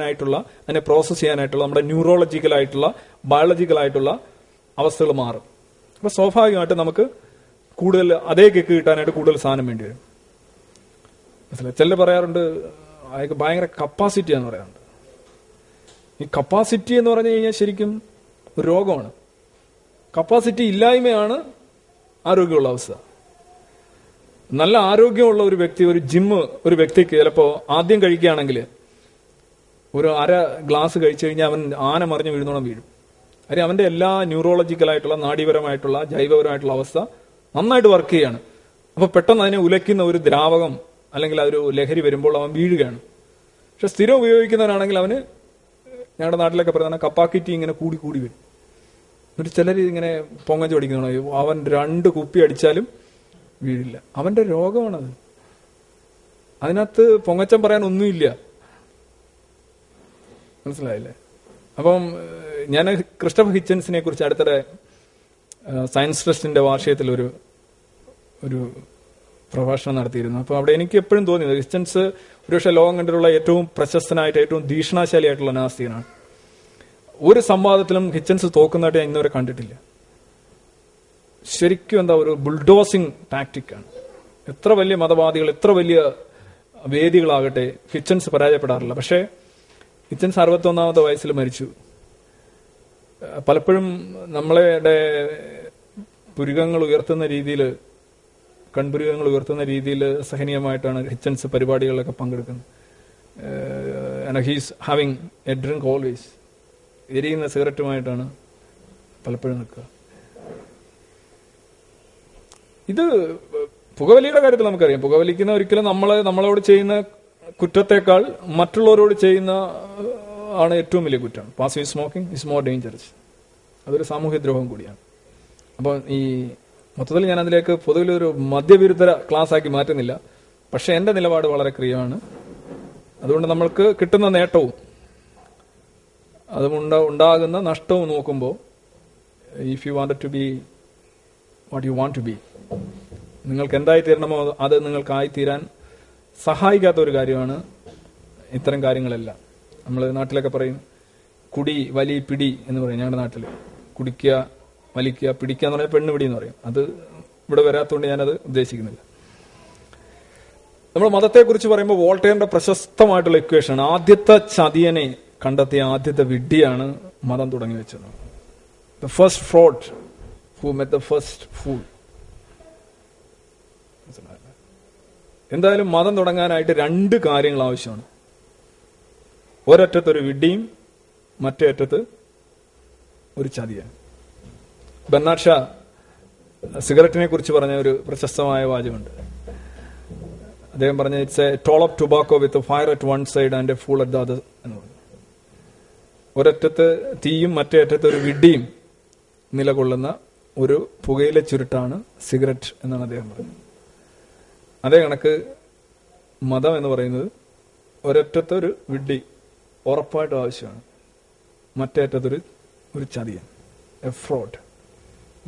ആയിട്ടുള്ള അതിനെ പ്രോസസ് ചെയ്യാനായിട്ടുള്ള നമ്മുടെ ന്യൂറോളജിക്കൽ ആയിട്ടുള്ള ബയോളജിക്കൽ ആയിട്ടുള്ള അവസ്ഥകൾ മാറും. അപ്പൊ സ്വാഭാവികമായിട്ട് നമുക്ക് കൂടുതൽ അതേ കേക്ക് കിട്ടാനായിട്ട് കൂടുതൽ സാധനം വേണ്ടി വരും. മനസ്സിലായി? ചില പറയാറുണ്ട് അയാൾക്ക് ഭയങ്കര കപ്പാസിറ്റി എന്ന് പറയാറുണ്ട്. ഈ കപ്പാസിറ്റി എന്ന് പറഞ്ഞു കഴിഞ്ഞാൽ ശരിക്കും ഒരു രോഗമാണ്. കപ്പാസിറ്റി ഇല്ലായ്മയാണ് ആരോഗ്യമുള്ള അവസ്ഥ. നല്ല ആരോഗ്യമുള്ള ഒരു വ്യക്തി ഒരു ജിമ്മ് ഒരു വ്യക്തിക്ക് ചിലപ്പോൾ ആദ്യം കഴിക്കുകയാണെങ്കിൽ ഒരു അര ഗ്ലാസ് കഴിച്ചു കഴിഞ്ഞാൽ അവൻ ആന മറിഞ്ഞ് വീഴുന്നോണം വീഴും. കാര്യം അവന്റെ എല്ലാ ന്യൂറോളജിക്കലായിട്ടുള്ള നാഡീപരമായിട്ടുള്ള ജൈവപരമായിട്ടുള്ള അവസ്ഥ നന്നായിട്ട് വർക്ക് ചെയ്യാണ്. അപ്പൊ പെട്ടെന്ന് അതിനെ ഉലയ്ക്കുന്ന ഒരു ദ്രാവകം അല്ലെങ്കിൽ അതൊരു ലഹരി വരുമ്പോൾ അവൻ വീഴുകയാണ്. പക്ഷെ സ്ഥിരം ഉപയോഗിക്കുന്നവനാണെങ്കിൽ അവന് ഞങ്ങളുടെ നാട്ടിലൊക്കെ പറയുന്ന കപ്പാക്കിറ്റി ഇങ്ങനെ കൂടി കൂടി വരും. എന്നിട്ട് ചിലർ ഇങ്ങനെ പൊങ്ങച്ച് പഠിക്കുന്നതാണ് അവൻ രണ്ട് കുപ്പി അടിച്ചാലും വീഴില്ല. അവന്റെ രോഗമാണത്. അതിനകത്ത് പൊങ്ങച്ചം പറയാൻ ഒന്നുമില്ല. മനസ്സിലായില്ലേ? അപ്പം ഞാൻ ക്രിസ്റ്റഫ് ഹിച്ചൻസിനെ കുറിച്ച് അടുത്തിടെ സയൻസ് ട്രസ്റ്റിന്റെ വാർഷികത്തിൽ ഒരു ഒരു പ്രഭാഷണം നടത്തിയിരുന്നു. അപ്പോൾ അവിടെ എനിക്ക് എപ്പോഴും തോന്നിയത് ഹിച്ചൻസ് ഒരുപക്ഷെ ലോകം കണ്ടിട്ടുള്ള ഏറ്റവും പ്രശസ്തനായിട്ട് ഏറ്റവും ഭീഷണാശാലിയായിട്ടുള്ള നാസ്തികനാണ്. ഒരു സംവാദത്തിലും ഹിച്ചൻസ് തോക്കുന്നതായിട്ട് ഞാൻ ഇന്നുവരെ കണ്ടിട്ടില്ല. ശരിക്കും എന്താ ഒരു ബുൾഡോസിങ് ടാക്ടിക്കാണ് എത്ര വലിയ മതവാദികൾ എത്ര വലിയ വേദികളാകട്ടെ ഹിച്ചൻസ് പരാജയപ്പെടാറില്ല. പക്ഷേ ഹിച്ചൻസ് അറുപത്തൊന്നാമത്തെ വയസ്സിൽ മരിച്ചു. പലപ്പോഴും നമ്മളുടെ പുരുകങ്ങൾ ഉയർത്തുന്ന രീതിയിൽ കൺപുരുകങ്ങൾ ഉയർത്തുന്ന രീതിയിൽ സഹനീയമായിട്ടാണ് ഹിച്ചൻസ് പരിപാടികളിലൊക്കെ പങ്കെടുക്കുന്നത്. He's having a drink always എരിയുന്ന സിഗരറ്റുമായിട്ടാണ് പലപ്പോഴും നിൽക്കുക. ഇത് പുകവലിയുടെ കാര്യത്തിൽ നമുക്കറിയാം. പുകവലിക്കുന്ന ഒരിക്കലും നമ്മൾ നമ്മളോട് ചെയ്യുന്ന കുറ്റത്തെക്കാൾ മറ്റുള്ളവരോട് ചെയ്യുന്ന ആണ് ഏറ്റവും വലിയ കുറ്റം. Passive smoking is more dangerous അതൊരു സാമൂഹ്യ ദ്രോഹം കൂടിയാണ്. അപ്പോൾ ഈ മൊത്തത്തിൽ ഞാൻ അതിലേക്ക് പൊതുവിൽ ഒരു മദ്യവിരുദ്ധ ക്ലാസ് ആക്കി മാറ്റുന്നില്ല. പക്ഷെ എന്റെ നിലപാട് വളരെ ക്രിയമാണ്. അതുകൊണ്ട് നമ്മൾക്ക് കിട്ടുന്ന നേട്ടവും അതുകൊണ്ട് ഉണ്ടാകുന്ന നഷ്ടവും നോക്കുമ്പോൾ if you want to be what you want to be നിങ്ങൾക്ക് എന്തായി തീരണമോ അത് നിങ്ങൾക്കായി തീരാൻ സഹായിക്കാത്ത ഒരു കാര്യമാണ് ഇത്തരം കാര്യങ്ങളെല്ലാം. നമ്മൾ നാട്ടിലൊക്കെ പറയും കുടി വലി പിടി എന്ന് പറയും ഞങ്ങളുടെ നാട്ടിൽ. കുടിക്കുക വലിക്കുക പിടിക്കുക എന്ന് പറഞ്ഞാൽ പെണ്ണ് പിടി എന്ന് പറയും. അത് ഇവിടെ വരാത്തതുകൊണ്ട് ഞാനത് ഉദ്ദേശിക്കുന്നില്ല. നമ്മൾ മതത്തെക്കുറിച്ച് പറയുമ്പോൾ വോൾട്ടേറിന്റെ പ്രശസ്തമായിട്ടുള്ള ഇക്വേഷൻ ആദ്യത്തെ ചതിയനെ കണ്ടെത്തിയ ആദ്യത്തെ വിഡ്ഢിയാണ് മതം തുടങ്ങി വെച്ചത്. The first fraud who met the first fool എന്തായാലും മതം തുടങ്ങാനായിട്ട് രണ്ട് കാര്യങ്ങൾ ആവശ്യമാണ്. ഒരറ്റത്തൊരു ഒരു വിഡ്ഢിയും മറ്റേ അറ്റത്ത് ഒരു ചതിയാണ്. ബന്നാഷ സിഗരറ്റിനെ കുറിച്ച് പറഞ്ഞ ഒരു പ്രശസ്തമായ വാചകമുണ്ട്. അദ്ദേഹം പറഞ്ഞ it's a toll of tobacco with fire at one side and a fool at the എന്ന് പറഞ്ഞു. ഒരറ്റത്ത് തീയും മറ്റേ അറ്റത്ത് ഒരു വിഡ്ഡിയും നിലകൊള്ളുന്ന ഒരു പുകയിലെ ചുരുട്ടാണ് സിഗരറ്റ് എന്നാണ് അദ്ദേഹം പറഞ്ഞത്. അതേ കണക്ക് മതം എന്ന് പറയുന്നത് ഒരറ്റത്തൊരു ഒരു വിഡ്ഢി ഉറപ്പായിട്ടും ആവശ്യമാണ്. മറ്റേ അറ്റത്തൊരു ഒരു ചതിയൻ. A fraud.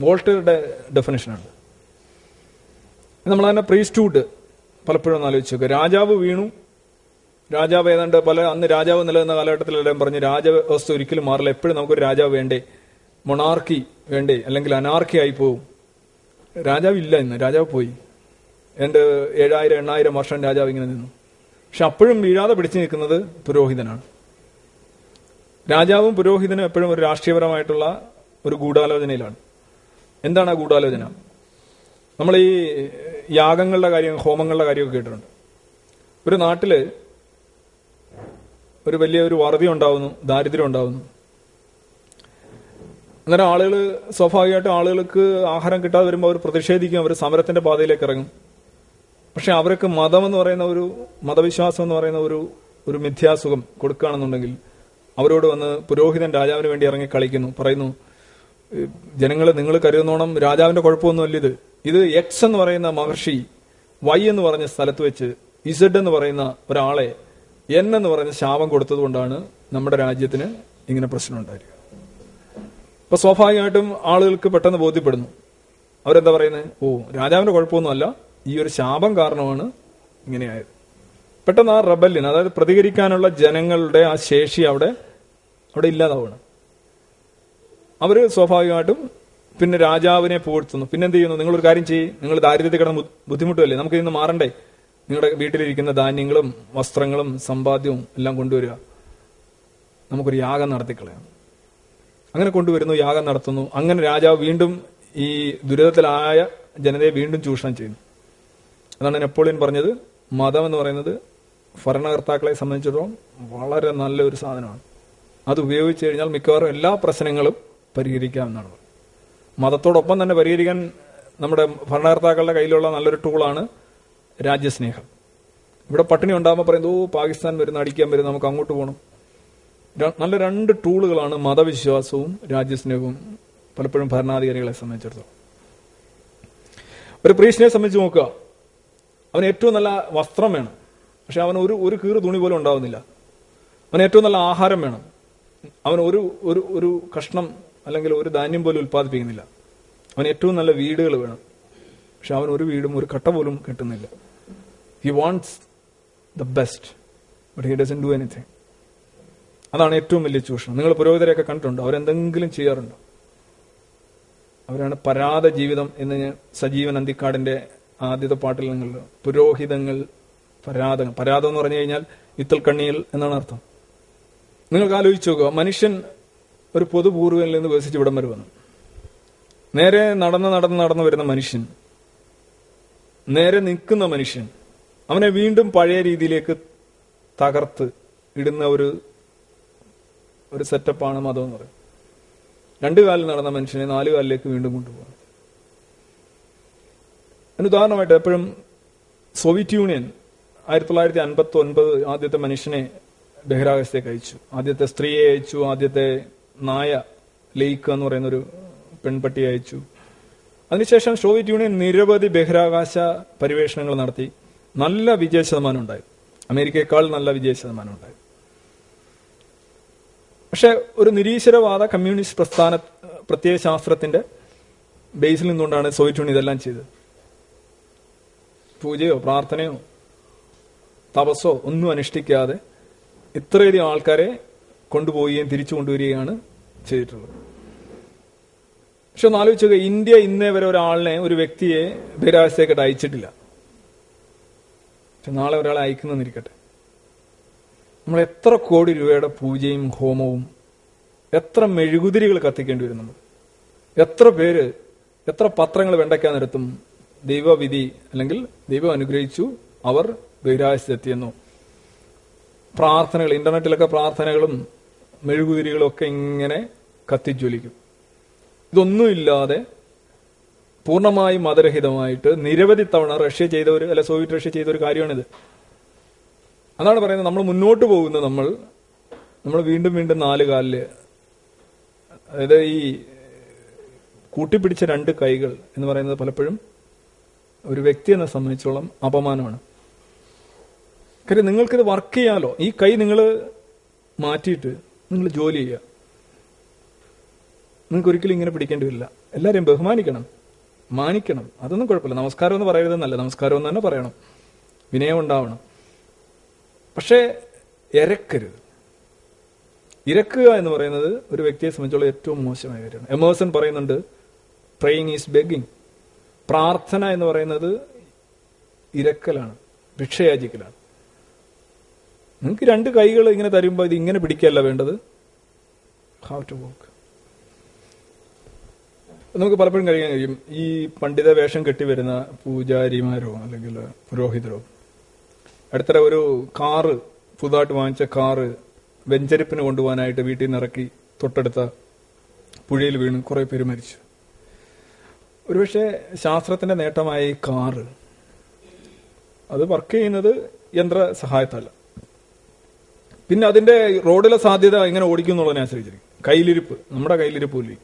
വോൾട്ടറുടെ ഡെഫിനേഷനാണ് നമ്മൾ തന്നെ പ്രീസ്റ്റൂഡ് പലപ്പോഴും ഒന്ന് ആലോചിച്ച് നോക്കുക രാജാവ് വീണു. രാജാവ് ഏതാണ്ട് പല അന്ന് രാജാവ് നിലനിന്ന കാലഘട്ടത്തിലെല്ലാം പറഞ്ഞ് രാജവ്യവസ്ഥ ഒരിക്കലും മാറില്ല. എപ്പോഴും നമുക്കൊരു രാജാവ് വേണ്ടേ? മൊണാർക്കി വേണ്ടേ? അല്ലെങ്കിൽ അനാർക്കി ആയി പോവും. രാജാവ് ഇല്ല ഇന്ന്. രാജാവ് പോയി. രണ്ട് ഏഴായിരം എണ്ണായിരം വർഷം രാജാവ് ഇങ്ങനെ നിന്നു. പക്ഷെ അപ്പോഴും വീഴാതെ പിടിച്ചു നിൽക്കുന്നത് പുരോഹിതനാണ്. രാജാവും പുരോഹിതനും എപ്പോഴും ഒരു രാഷ്ട്രീയപരമായിട്ടുള്ള ഒരു ഗൂഢാലോചനയിലാണ്. എന്താണ് ആ ഗൂഢാലോചന? നമ്മൾ ഈ യാഗങ്ങളുടെ കാര്യം ഹോമങ്ങളുടെ കാര്യമൊക്കെ കേട്ടിട്ടുണ്ട്. ഒരു നാട്ടിൽ ഒരു വലിയ ഒരു വറുതി ഉണ്ടാവുന്നു ദാരിദ്ര്യം ഉണ്ടാവുന്നു. അന്നേരം ആളുകൾ സ്വാഭാവികമായിട്ടും ആളുകൾക്ക് ആഹാരം കിട്ടാതെ വരുമ്പോൾ അവർ പ്രതിഷേധിക്കും അവർ സമരത്തിന്റെ പാതയിലേക്ക് ഇറങ്ങും. പക്ഷെ അവർക്ക് മതം എന്ന് പറയുന്ന ഒരു മതവിശ്വാസം എന്ന് പറയുന്ന ഒരു ഒരു മിഥ്യാസുഖം കൊടുക്കുകയാണെന്നുണ്ടെങ്കിൽ അവരോട് വന്ന് പുരോഹിതൻ രാജാവിന് വേണ്ടി ഇറങ്ങി കളിക്കുന്നു പറയുന്നു ജനങ്ങൾ നിങ്ങൾ കരുതുന്നോണം രാജാവിന്റെ കുഴപ്പമൊന്നുമല്ല ഇത്. ഇത് എക്സ് എന്ന് പറയുന്ന മഹർഷി വൈ എന്ന് പറഞ്ഞ സ്ഥലത്ത് വെച്ച് ഇസഡ് എന്ന് പറയുന്ന ഒരാളെ എൻ എന്ന് പറഞ്ഞ ശാപം കൊടുത്തതുകൊണ്ടാണ് നമ്മുടെ രാജ്യത്തിന് ഇങ്ങനെ പ്രശ്നം ഉണ്ടായിരിക്കുക അപ്പൊ സ്വാഭാവികമായിട്ടും ആളുകൾക്ക് പെട്ടെന്ന് ബോധ്യപ്പെടുന്നു. അവരെന്താ പറയുന്നത് ഓ രാജാവിന്റെ കുഴപ്പമൊന്നുമല്ല. ഈ ഒരു ശാപം കാരണമാണ് ഇങ്ങനെയായത് പെട്ടെന്ന് ആ റബല്യൻ അതായത് പ്രതികരിക്കാനുള്ള ജനങ്ങളുടെ ആ ശേഷി അവിടെ അവിടെ ഇല്ലാതാവണം അവർ സ്വാഭാവികമായിട്ടും പിന്നെ രാജാവിനെ പുകഴ്ത്തുന്നു. പിന്നെ എന്ത് ചെയ്യുന്നു? നിങ്ങളൊരു കാര്യം ചെയ്യും. നിങ്ങൾ ദാരിദ്ര്യത്തിൽ കിടന്ന് ബുദ്ധിമുട്ടല്ലേ നമുക്ക് ഇന്ന് മാറണ്ടേ? നിങ്ങളുടെ വീട്ടിലിരിക്കുന്ന ധാന്യങ്ങളും വസ്ത്രങ്ങളും സമ്പാദ്യവും എല്ലാം കൊണ്ടുവരിക. നമുക്കൊരു യാഗം നടത്തിക്കളയാം. അങ്ങനെ കൊണ്ടുവരുന്നു യാഗം നടത്തുന്നു. അങ്ങനെ രാജാവ് വീണ്ടും ഈ ദുരിതത്തിലായ ജനതയെ വീണ്ടും ചൂഷണം ചെയ്യുന്നു. അതാണ് നെപ്പോളിയൻ പറഞ്ഞത്. മതം എന്ന് പറയുന്നത് ഭരണകർത്താക്കളെ സംബന്ധിച്ചിടത്തോളം വളരെ നല്ലൊരു സാധനമാണ്. അത് ഉപയോഗിച്ച് കഴിഞ്ഞാൽ മിക്കവാറും എല്ലാ പ്രശ്നങ്ങളും പരിഹരിക്കാമെന്നാണ്. മതത്തോടൊപ്പം തന്നെ പരിഹരിക്കാൻ നമ്മുടെ ഭരണകർത്താക്കളുടെ കയ്യിലുള്ള നല്ലൊരു ടൂളാണ് രാജ്യസ്നേഹം. ഇവിടെ പട്ടിണി ഉണ്ടാകുമ്പോൾ പറയുന്നത് ഓ പാകിസ്ഥാൻ വരുന്ന അടിക്കാൻ വരുന്ന നമുക്ക് അങ്ങോട്ട് പോകണം നല്ല രണ്ട് ടൂളുകളാണ് മതവിശ്വാസവും രാജ്യസ്നേഹവും പലപ്പോഴും ഭരണാധികാരികളെ സംബന്ധിച്ചിടത്തോളം. ഒരു പ്രീഷിനെ സംബന്ധിച്ച് നോക്കുക. അവന് ഏറ്റവും നല്ല വസ്ത്രം വേണം. പക്ഷെ അവൻ ഒരു ഒരു കീറ് തുണി പോലും ഉണ്ടാവുന്നില്ല. അവന് ഏറ്റവും നല്ല ആഹാരം വേണം. അവൻ ഒരു ഒരു ഒരു കഷ്ണം അല്ലെങ്കിൽ ഒരു ധാന്യം പോലും ഉൽപ്പാദിപ്പിക്കുന്നില്ല. അവൻ ഏറ്റവും നല്ല വീടുകൾ വേണം. പക്ഷെ അവൻ ഒരു വീടും ഒരു കട്ട പോലും കിട്ടുന്നില്ല. He wants the best but he doesn't do anything അതാണ് ഏറ്റവും വലിയ ചൂഷണം. നിങ്ങൾ പുരോഹിതരെയൊക്കെ കണ്ടിട്ടുണ്ടോ? അവരെന്തെങ്കിലും ചെയ്യാറുണ്ടോ? അവരാണ് പരാത ജീവിതം എന്ന് സജീവൻ അന്തിക്കാടിന്റെ ആദ്യത്തെ പാട്ടിൽ നിങ്ങൾ പുരോഹിതങ്ങൾ പരാതങ്ങൾ പരാതം എന്ന് പറഞ്ഞു കഴിഞ്ഞാൽ ഇത്തൽ കണ്ണിയിൽ എന്നാണ് അർത്ഥം. നിങ്ങൾക്ക് ആലോചിച്ച് നോക്കുക മനുഷ്യൻ ഒരു പൊതുപൂർവനിൽ നിന്ന് വികസിച്ച് ഇവിടം വരെ നേരെ നടന്ന് നടന്ന് നടന്നു വരുന്ന മനുഷ്യൻ നേരെ നിൽക്കുന്ന മനുഷ്യൻ അവനെ വീണ്ടും പഴയ രീതിയിലേക്ക് തകർത്ത് ഇടുന്ന ഒരു ഒരു സെറ്റപ്പാണ് മതം എന്ന് പറയുന്നത്. രണ്ടു കാലിൽ നടന്ന മനുഷ്യനെ നാലു കാലിലേക്ക് വീണ്ടും കൊണ്ടുപോകും അതിന് ഉദാഹരണമായിട്ട് എപ്പോഴും സോവിയറ്റ് യൂണിയൻ ആയിരത്തി തൊള്ളായിരത്തി അൻപത്തി ഒൻപത് ആദ്യത്തെ മനുഷ്യനെ ബഹിരാകാശത്തേക്ക് അയച്ചു. ആദ്യത്തെ സ്ത്രീയെ അയച്ചു ആദ്യത്തെ നായ ലെയ്ക്ക് എന്ന് പറയുന്ന ഒരു പെൺപട്ടിയെ അയച്ചു. അതിനുശേഷം സോവിയറ്റ് യൂണിയൻ നിരവധി ബഹിരാകാശ പരിവേഷണങ്ങൾ നടത്തി. നല്ല വിജയ ശതമാനം ഉണ്ടായി. അമേരിക്കയെക്കാൾ നല്ല വിജയ ശതമാനം ഉണ്ടായി. പക്ഷെ ഒരു നിരീശ്വരവാദ കമ്മ്യൂണിസ്റ്റ് പ്രസ്ഥാന പ്രത്യയശാസ്ത്രത്തിന്റെ ബേസിൽ നിന്നുകൊണ്ടാണ് സോവിയറ്റ് യൂണിയൻ ഇതെല്ലാം ചെയ്തത്. പൂജയോ പ്രാർത്ഥനയോ തപസ്സോ ഒന്നും അനുഷ്ഠിക്കാതെ ഇത്രയധികം ആൾക്കാരെ കൊണ്ടുപോവുകയും തിരിച്ചു കൊണ്ടുവരികയാണ് ചെയ്തിട്ടുള്ളത്. പക്ഷെ ഒന്ന് ആലോചിച്ചു ഇന്ത്യ ഇന്നേ വരെ ഒരാളിനെ ഒരു വ്യക്തിയെ ബഹിരാകാശത്തേക്കിട്ട് അയച്ചിട്ടില്ല. പക്ഷെ നാളെ ഒരാളെ അയക്കുന്നെന്നിരിക്കട്ടെ നമ്മൾ എത്ര കോടി രൂപയുടെ പൂജയും ഹോമവും എത്ര മെഴുകുതിരികൾ കത്തിക്കേണ്ടി വരും നമ്മൾ? എത്ര പേര് എത്ര പത്രങ്ങൾ വെണ്ടയ്ക്കാൻ നിരത്തും ദൈവവിധി അല്ലെങ്കിൽ ദൈവം അനുഗ്രഹിച്ചു അവർ ബഹിരാകാശത്തെത്തിയെന്നു. പ്രാർത്ഥനകൾ ഇന്റർനെറ്റിലൊക്കെ പ്രാർത്ഥനകളും മെഴുകുതിരികളും ഒക്കെ ഇങ്ങനെ കത്തിജ്വലിക്കും. ഇതൊന്നുമില്ലാതെ പൂർണമായും മതരഹിതമായിട്ട് നിരവധി തവണ റഷ്യ ചെയ്ത ഒരു അല്ല സോവിയറ്റ് റഷ്യ ചെയ്ത ഒരു കാര്യമാണിത്. അതാണ് പറയുന്നത് നമ്മൾ മുന്നോട്ട് പോകുന്ന നമ്മൾ നമ്മൾ വീണ്ടും വീണ്ടും നാല് കാലിൽ അതായത് ഈ കൂട്ടിപ്പിടിച്ച രണ്ട് കൈകൾ എന്ന് പറയുന്നത് പലപ്പോഴും ഒരു വ്യക്തി എന്നെ സംബന്ധിച്ചോളം അപമാനമാണ്. കാര്യം നിങ്ങൾക്കിത് വർക്ക് ചെയ്യാമല്ലോ ഈ കൈ നിങ്ങൾ മാറ്റിയിട്ട് നിങ്ങൾ ജോലി ചെയ്യുക. നിങ്ങൾക്ക് ഒരിക്കലും ഇങ്ങനെ പിടിക്കേണ്ടി വരില്ല. എല്ലാവരെയും ബഹുമാനിക്കണം. മാനിക്കണം. അതൊന്നും കുഴപ്പമില്ല. നമസ്കാരം എന്ന് പറയരുതെന്നല്ല നമസ്കാരം എന്ന് തന്നെ പറയണം. വിനയം ഉണ്ടാവണം. പക്ഷേ ഇരക്കരുത് ഇരക്കുക എന്ന് പറയുന്നത് ഒരു വ്യക്തിയെ സംബന്ധിച്ചുള്ള ഏറ്റവും മോശമായ കാര്യമാണ്. എമേഴ്സൺ പറയുന്നുണ്ട് പ്രേയിങ് ഈസ് ബെഗിങ് പ്രാർത്ഥന എന്ന് പറയുന്നത് ഇരക്കലാണ് ഭിക്ഷയാചിക്കലാണ് നിങ്ങൾക്ക് രണ്ട് കൈകൾ ഇങ്ങനെ തരുമ്പോൾ ഇത് ഇങ്ങനെ പിടിക്കുകയല്ല വേണ്ടത്? ഹൗ ടു വോക്ക് നമുക്ക് പലപ്പോഴും കഴിയാൻ കഴിയും. ഈ പണ്ഡിത വേഷം കെട്ടി വരുന്ന പൂജാരിമാരോ അല്ലെങ്കിൽ പുരോഹിതരോ അടുത്തിടെ ഒരു കാറ് പുതുതായിട്ട് വാങ്ങിച്ച കാറ് വെഞ്ചരിപ്പിന് കൊണ്ടുപോകാനായിട്ട് വീട്ടിൽ നിന്ന് ഇറക്കി തൊട്ടടുത്ത പുഴയിൽ വീണ് കുറേ പേര് മരിച്ചു. ഒരുപക്ഷെ ശാസ്ത്രത്തിന്റെ നേട്ടമായ കാറ് അത് വർക്ക് ചെയ്യുന്നത് യന്ത്ര സഹായത്തല്ല. പിന്നെ അതിന്റെ റോഡിലെ സാധ്യത എങ്ങനെ ഓടിക്കും എന്നുള്ളതിനെ ആശ്രയിച്ചിരിക്കും കയ്യിലിരിപ്പ് നമ്മുടെ കയ്യിലിരിപ്പില്ലേ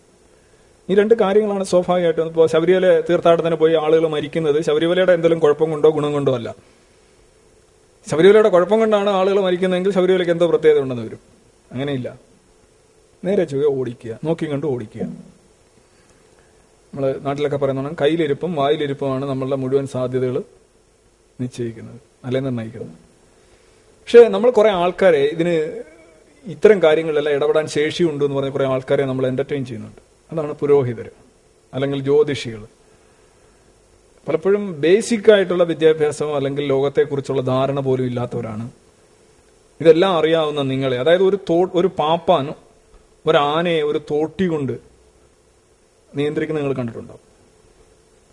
ഈ രണ്ട് കാര്യങ്ങളാണ് സ്വാഭാവികമായിട്ടും ഇപ്പോൾ ശബരിമല തീർത്ഥാടനത്തിന് പോയി ആളുകൾ മരിക്കുന്നത് ശബരിമലയുടെ എന്തെങ്കിലും കുഴപ്പം കൊണ്ടോ ഗുണം കൊണ്ടോ അല്ല. ശബരിമലയുടെ കുഴപ്പം കൊണ്ടാണ് ആളുകൾ മരിക്കുന്നതെങ്കിൽ ശബരിമലയ്ക്ക് എന്തോ പ്രത്യേകത ഉണ്ടെന്ന് വരും. അങ്ങനെയില്ല. നേരെ ചുവ ഓടിക്കുക നോക്കി കണ്ട് ഓടിക്കുക. നമ്മൾ നാട്ടിലൊക്കെ പറയുന്നതാണ് കയ്യിലിരിപ്പും വായിലിരിപ്പുമാണ് നമ്മളുടെ മുഴുവൻ സാധ്യതകൾ നിശ്ചയിക്കുന്നത് അല്ലെ നിർണയിക്കുന്നത്. പക്ഷെ നമ്മൾ കുറെ ആൾക്കാരെ ഇതിന് ഇത്തരം കാര്യങ്ങളിലെല്ലാം ഇടപെടാൻ ശേഷിയുണ്ട് എന്ന് പറഞ്ഞ കുറെ ആൾക്കാരെ നമ്മൾ എന്റർടൈൻ ചെയ്യുന്നുണ്ട്. അതാണ് പുരോഹിതർ അല്ലെങ്കിൽ ജ്യോതിഷികൾ പലപ്പോഴും ബേസിക് ആയിട്ടുള്ള വിദ്യാഭ്യാസം അല്ലെങ്കിൽ ലോകത്തെക്കുറിച്ചുള്ള ധാരണ പോലും ഇല്ലാത്തവരാണ്. ഇതെല്ലാം അറിയാവുന്ന നിങ്ങളെ. അതായത് ഒരു തോ ഒരു പാപ്പാനോ ഒരു ആനയെ ഒരു തോട്ടി കൊണ്ട് നിയന്ത്രിക്കുന്ന നിങ്ങൾ കണ്ടിട്ടുണ്ടാവും.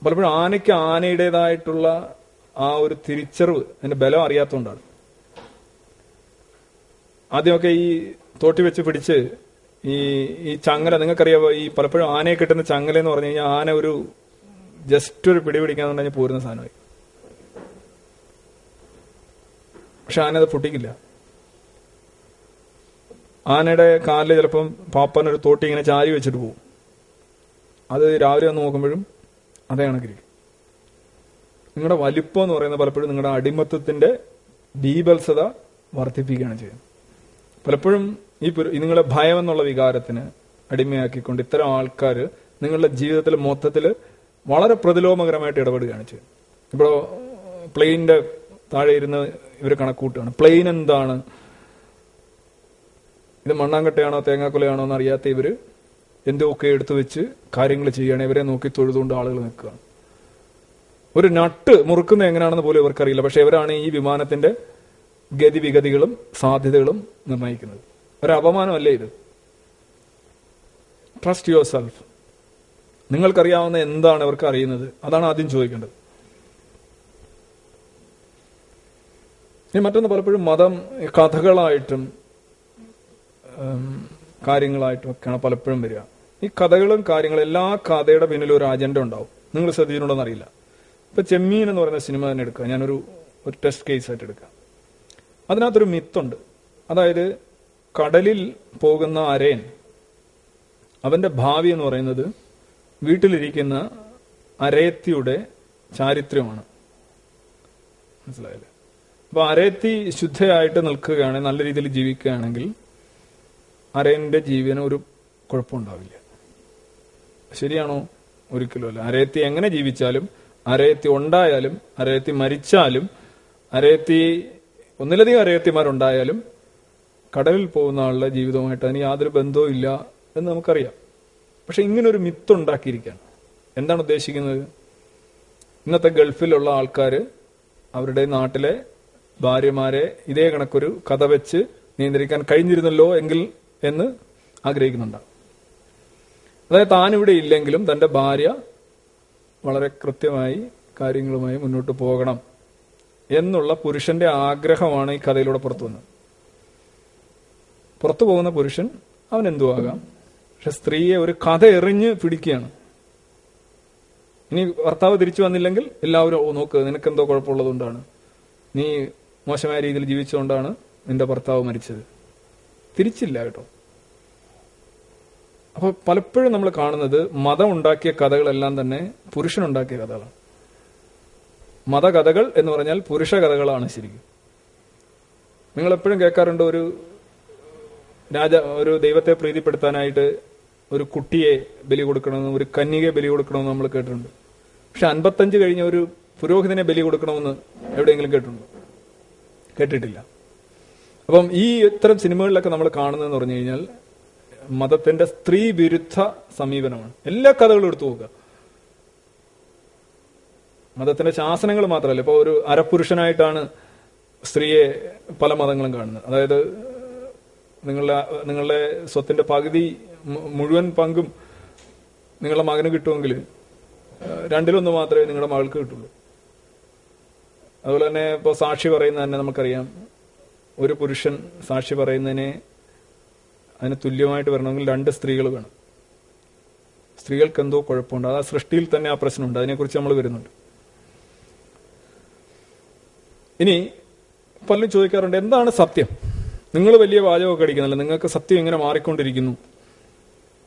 പലപ്പോഴും ആനയ്ക്ക് ആനയുടേതായിട്ടുള്ള ആ ഒരു തിരിച്ചറിവ് അതിന്റെ ബലം അറിയാത്തതുകൊണ്ടാണ്. ആദ്യമൊക്കെ ഈ തോട്ടി വെച്ച് പിടിച്ച് ഈ ഈ ചങ്ങല നിങ്ങൾക്കറിയാവോ ഈ പലപ്പോഴും ആനയെ കിട്ടുന്ന ചങ്ങല എന്ന് പറഞ്ഞു കഴിഞ്ഞാൽ ആന ഒരു ജസ്റ്റ് ഒരു പിടി പിടിക്കാന്നുണ്ടെങ്കിൽ പോരുന്ന സാധനമായി. പക്ഷെ ആന അത് പൊട്ടിക്കില്ല. ആനയുടെ കാലിൽ ചിലപ്പം പാപ്പനൊരു തോട്ടി ഇങ്ങനെ ചാരി വെച്ചിട്ട് പോകും അത് രാവിലെ വന്ന് നോക്കുമ്പോഴും അതേ കണക്കിരിക്കും. നിങ്ങളുടെ വലിപ്പം എന്ന് പറയുന്നത് പലപ്പോഴും നിങ്ങളുടെ അടിമത്തത്തിന്റെ ബീബത്സത വർദ്ധിപ്പിക്കുകയാണ് ചെയ്യുന്നത്. പലപ്പോഴും ഈ നിങ്ങളെ ഭയം എന്നുള്ള വികാരത്തിന് അടിമയാക്കിക്കൊണ്ട് ഇത്തരം ആൾക്കാർ നിങ്ങളുടെ ജീവിതത്തിൽ മൊത്തത്തിൽ വളരെ പ്രതിലോമകരമായിട്ട് ഇടപെടുകയാണ് ചെയ്യുന്നത്. ഇപ്പോൾ പ്ലെയിനിന്റെ താഴെ ഇരുന്ന് ഇവർ കണക്കൂട്ടുകയാണ്. പ്ലെയിൻ എന്താണ്? ഇത് മണ്ണാങ്കട്ടയാണോ തേങ്ങാക്കൊലയാണോ എന്ന് അറിയാത്ത ഇവർ എന്തൊക്കെ എടുത്തു വെച്ച് കാര്യങ്ങൾ ചെയ്യുകയാണ് ഇവരെ നോക്കി തൊഴുതുകൊണ്ട് ആളുകൾ നിൽക്കുകയാണ് ഒരു നട്ട് മുറുക്കുന്ന എങ്ങനെയാണെന്ന് പോലും ഇവർക്കറിയില്ല. പക്ഷെ ഇവരാണ് ഈ വിമാനത്തിന്റെ ഗതിവിഗതികളും സാധ്യതകളും നിർണയിക്കുന്നത്. ഒരു അപമാനമല്ലേ ഇത്? ട്രസ്റ്റ് യുവർ സെൽഫ് നിങ്ങൾക്കറിയാവുന്ന എന്താണ് ഇവർക്ക് അറിയുന്നത്? അതാണ് ആദ്യം ചോദിക്കേണ്ടത്. ഇനി മറ്റൊന്ന് പലപ്പോഴും മതം കഥകളായിട്ടും കാര്യങ്ങളായിട്ടും ഒക്കെയാണ് പലപ്പോഴും വരിക. ഈ കഥകളും കാര്യങ്ങളും എല്ലാ കഥയുടെ പിന്നിലും ഒരു അജണ്ട ഉണ്ടാവും. നിങ്ങൾ ശ്രദ്ധിച്ചിട്ടുണ്ടോന്ന് അറിയില്ല. ഇപ്പൊ ചെമ്മീൻ എന്ന് പറയുന്ന സിനിമ തന്നെ എടുക്കുക. ഞാനൊരു ഒരു ടെസ്റ്റ് കേസ് ആയിട്ട് എടുക്കാം. അതിനകത്തൊരു മിത്തുണ്ട് അതായത് കടലിൽ പോകുന്ന അരയൻ അവന്റെ ഭാവി എന്ന് പറയുന്നത് വീട്ടിലിരിക്കുന്ന അരയത്തിയുടെ ചാരിത്രമാണ്. മനസ്സിലായില്ലേ? അപ്പൊ അരയത്തി ശുദ്ധയായിട്ട് നിൽക്കുകയാണെങ്കിൽ നല്ല രീതിയിൽ ജീവിക്കുകയാണെങ്കിൽ അരയന്റെ ജീവന് ഒരു കുഴപ്പമുണ്ടാവില്ല. ശരിയാണോ? ഒരിക്കലും അല്ല. അരയത്തി എങ്ങനെ ജീവിച്ചാലും അരയത്തി ഉണ്ടായാലും അരയത്തി മരിച്ചാലും അരയത്തി ഒന്നിലധികം അരയത്തിമാരുണ്ടായാലും കടലിൽ പോകുന്ന ആളുടെ ജീവിതവുമായിട്ട് അതിന് യാതൊരു ബന്ധവും ഇല്ല എന്ന് നമുക്കറിയാം. പക്ഷെ ഒരു മിത്ത് ഉണ്ടാക്കിയിരിക്കുകയാണ്. എന്താണ് ഉദ്ദേശിക്കുന്നത്? ഇന്നത്തെ ഗൾഫിലുള്ള ആൾക്കാർ അവരുടെ നാട്ടിലെ ഭാര്യമാരെ ഇതേ കണക്കൊരു കഥ വെച്ച് നിയന്ത്രിക്കാൻ കഴിഞ്ഞിരുന്നല്ലോ എങ്കിൽ എന്ന് ആഗ്രഹിക്കുന്നുണ്ടാവും അതായത് താൻ ഇവിടെ ഇല്ലെങ്കിലും തന്റെ ഭാര്യ വളരെ കൃത്യമായി കാര്യങ്ങളുമായി മുന്നോട്ട് പോകണം എന്നുള്ള പുരുഷന്റെ ആഗ്രഹമാണ് ഈ കഥയിലൂടെ പുറത്തു വന്നത്. പുറത്തു പോകുന്ന പുരുഷൻ അവൻ എന്തു ആകാം പക്ഷെ സ്ത്രീയെ ഒരു കഥ എറിഞ്ഞ് പിടിക്കുകയാണ്. ഇനി ഭർത്താവ് തിരിച്ചു വന്നില്ലെങ്കിൽ എല്ലാവരും ഓ നോക്ക് നിനക്കെന്തോ കുഴപ്പമുള്ളതുകൊണ്ടാണ് നീ മോശമായ രീതിയിൽ ജീവിച്ചുകൊണ്ടാണ് നിന്റെ ഭർത്താവ് മരിച്ചത്. തിരിച്ചില്ല കേട്ടോ. അപ്പൊ പലപ്പോഴും നമ്മൾ കാണുന്നത് മതം ഉണ്ടാക്കിയ കഥകളെല്ലാം തന്നെ പുരുഷനുണ്ടാക്കിയ കഥകളാണ്. മതകഥകൾ എന്ന് പറഞ്ഞാൽ പുരുഷ കഥകളാണ് ശരിക്കും. നിങ്ങൾ എപ്പോഴും കേൾക്കാറുണ്ട് ഒരു രാജ ഒരു ദൈവത്തെ പ്രീതിപ്പെടുത്താനായിട്ട് ഒരു കുട്ടിയെ ബലി കൊടുക്കണമെന്ന് ഒരു കന്യകയെ ബലി കൊടുക്കണമെന്ന് നമ്മൾ കേട്ടിട്ടുണ്ട്. പക്ഷെ അൻപത്തഞ്ച് കഴിഞ്ഞ ഒരു പുരോഹിതനെ ബലി കൊടുക്കണമെന്ന് എവിടെയെങ്കിലും കേട്ടിട്ടുണ്ടോ? കേട്ടിട്ടില്ല. അപ്പം ഈ ഇത്തരം സിനിമകളിലൊക്കെ നമ്മൾ കാണുന്നതെന്ന് പറഞ്ഞു കഴിഞ്ഞാൽ മതത്തിന്റെ സ്ത്രീ വിരുദ്ധ സമീപനമാണ്. എല്ലാ കഥകളും എടുത്തു നോക്കുക. മതത്തിന്റെ ശാസനങ്ങൾ മാത്രമല്ല. ഇപ്പൊ ഒരു അരപുരുഷനായിട്ടാണ് സ്ത്രീയെ പല മതങ്ങളും കാണുന്നത്. അതായത് നിങ്ങളുടെ നിങ്ങളുടെ സ്വത്തിന്റെ പകുതി മുഴുവൻ പങ്കും നിങ്ങളുടെ മകന് കിട്ടുമെങ്കിൽ രണ്ടിലൊന്ന് മാത്രമേ നിങ്ങളുടെ മകൾക്ക് കിട്ടുള്ളൂ. അതുപോലെ തന്നെ ഇപ്പൊ സാക്ഷി പറയുന്നത് തന്നെ നമുക്കറിയാം. ഒരു പുരുഷൻ സാക്ഷി പറയുന്നതിനെ അതിന് തുല്യമായിട്ട് വരണമെങ്കിൽ രണ്ട് സ്ത്രീകൾ വേണം. സ്ത്രീകൾക്ക് എന്തോ കുഴപ്പമുണ്ട്. അത് ആ സൃഷ്ടിയിൽ തന്നെ ആ പ്രശ്നമുണ്ട്. അതിനെക്കുറിച്ച് നമ്മൾ വരുന്നുണ്ട്. ഇനി പലരും ചോദിക്കാറുണ്ട് എന്താണ് സത്യം? നിങ്ങൾ വലിയ വാചകമൊക്കെ അടിക്കുന്നില്ല. നിങ്ങൾക്ക് സത്യം ഇങ്ങനെ മാറിക്കൊണ്ടിരിക്കുന്നു.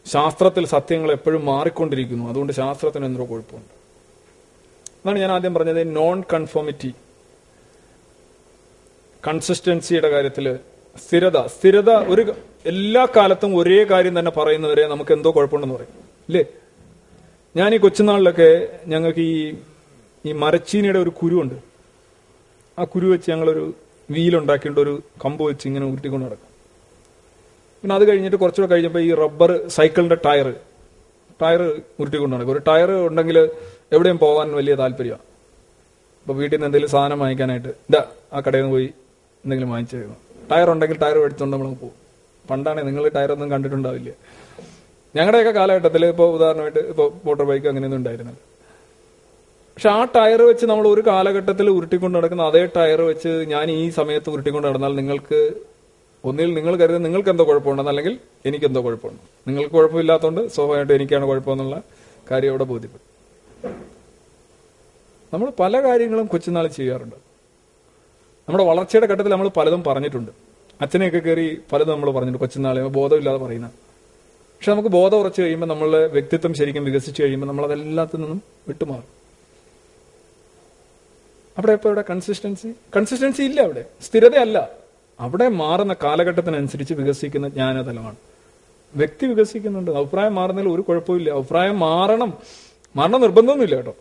ശാസ്ത്രത്തിൽ സത്യങ്ങൾ എപ്പോഴും മാറിക്കൊണ്ടിരിക്കുന്നു. അതുകൊണ്ട് ശാസ്ത്രത്തിന് എന്തോ കുഴപ്പമുണ്ട്. അതാണ് ഞാൻ ആദ്യം പറഞ്ഞത്. നോൺ കൺഫോമിറ്റി കൺസിസ്റ്റൻസിയുടെ കാര്യത്തിൽ സ്ഥിരത. സ്ഥിരത ഒരു എല്ലാ കാലത്തും ഒരേ കാര്യം തന്നെ പറയുന്നവരെ നമുക്ക് എന്തോ കുഴപ്പമുണ്ടെന്ന് പറയും. ഇല്ലേ? ഞാൻ ഈ കൊച്ചുനാളിലൊക്കെ ഞങ്ങൾക്ക് ഈ ഈ മരച്ചീനിയുടെ ഒരു കുരുവുണ്ട്. ആ കുരു വെച്ച് ഞങ്ങളൊരു വീലുണ്ടാക്കിയിട്ട് ഒരു കമ്പ് വെച്ച് ഇങ്ങനെ ഉരുട്ടിക്കൊണ്ട് നടക്കും. പിന്നെ അത് കഴിഞ്ഞിട്ട് കുറച്ചുകൂടെ കഴിഞ്ഞപ്പോൾ ഈ റബ്ബർ സൈക്കിളിന്റെ ടയർ ടയർ ഉരുട്ടിക്കൊണ്ട് നടക്കും. ഒരു ടയർ ഉണ്ടെങ്കിൽ എവിടെയും പോകാൻ വലിയ താല്പര്യമാണ്. അപ്പോൾ വീട്ടിൽ നിന്ന് എന്തെങ്കിലും സാധനം വാങ്ങിക്കാനായിട്ട് ഇതാ ആ കടയിൽ നിന്ന് പോയി എന്തെങ്കിലും വാങ്ങിച്ചു ടയർ ഉണ്ടെങ്കിൽ ടയർ എടുത്തുകൊണ്ട് നമ്മൾ പോകും. പണ്ടാണ് നിങ്ങൾ ടയറൊന്നും കണ്ടിട്ടുണ്ടാവില്ല. ഞങ്ങളുടെയൊക്കെ കാലഘട്ടത്തിൽ ഇപ്പോൾ ഉദാഹരണമായിട്ട് ഇപ്പോൾ മോട്ടോർ ബൈക്ക് അങ്ങനെയൊന്നും ഉണ്ടായിരുന്നില്ല. പക്ഷെ ആ ടയർ വെച്ച് നമ്മൾ ഒരു കാലഘട്ടത്തിൽ ഉരുട്ടിക്കൊണ്ട് നടക്കുന്ന അതേ ടയർ വെച്ച് ഞാൻ ഈ സമയത്ത് ഉരുട്ടിക്കൊണ്ട് നടന്നാൽ നിങ്ങൾക്ക് ഒന്നിൽ നിങ്ങൾ കരുതുന്നത് നിങ്ങൾക്ക് എന്തോ കുഴപ്പമുണ്ടെന്ന് അല്ലെങ്കിൽ എനിക്ക് എന്തോ കുഴപ്പമുണ്ട്. നിങ്ങൾക്ക് കുഴപ്പമില്ലാത്തതുകൊണ്ട് സ്വാഭാവികമായിട്ട് എനിക്കാണ് കുഴപ്പമെന്നുള്ള കാര്യം അവിടെ ബോധ്യപ്പെടും. നമ്മൾ പല കാര്യങ്ങളും കൊച്ചുനാൾ ചെയ്യാറുണ്ട്. നമ്മുടെ വളർച്ചയുടെ ഘട്ടത്തിൽ നമ്മൾ പലതും പറഞ്ഞിട്ടുണ്ട്. അച്ഛനെയൊക്കെ കയറി പലതും നമ്മൾ പറഞ്ഞു കൊച്ചുനാളെ ബോധമില്ലാതെ പറയുന്ന. പക്ഷെ നമുക്ക് ബോധം ഉറച്ചു കഴിയുമ്പോൾ നമ്മളുടെ വ്യക്തിത്വം ശരിക്കും വികസിച്ചു കഴിയുമ്പോൾ നമ്മൾ അതെല്ലാത്തിൽ നിന്നും വിട്ടുമാറും. അവിടെ ഇപ്പൊ ഇവിടെ കൺസിസ്റ്റൻസി കൺസിസ്റ്റൻസി ഇല്ല അവിടെ. സ്ഥിരതയല്ല. അവിടെ മാറുന്ന കാലഘട്ടത്തിനനുസരിച്ച് വികസിക്കുന്ന ജ്ഞാനതലമാണ്. വ്യക്തി വികസിക്കുന്നുണ്ട്. അഭിപ്രായം മാറുന്നതിൽ ഒരു കുഴപ്പമില്ല അഭിപ്രായം മാറണം. മാറണം നിർബന്ധമൊന്നുമില്ല കേട്ടോ.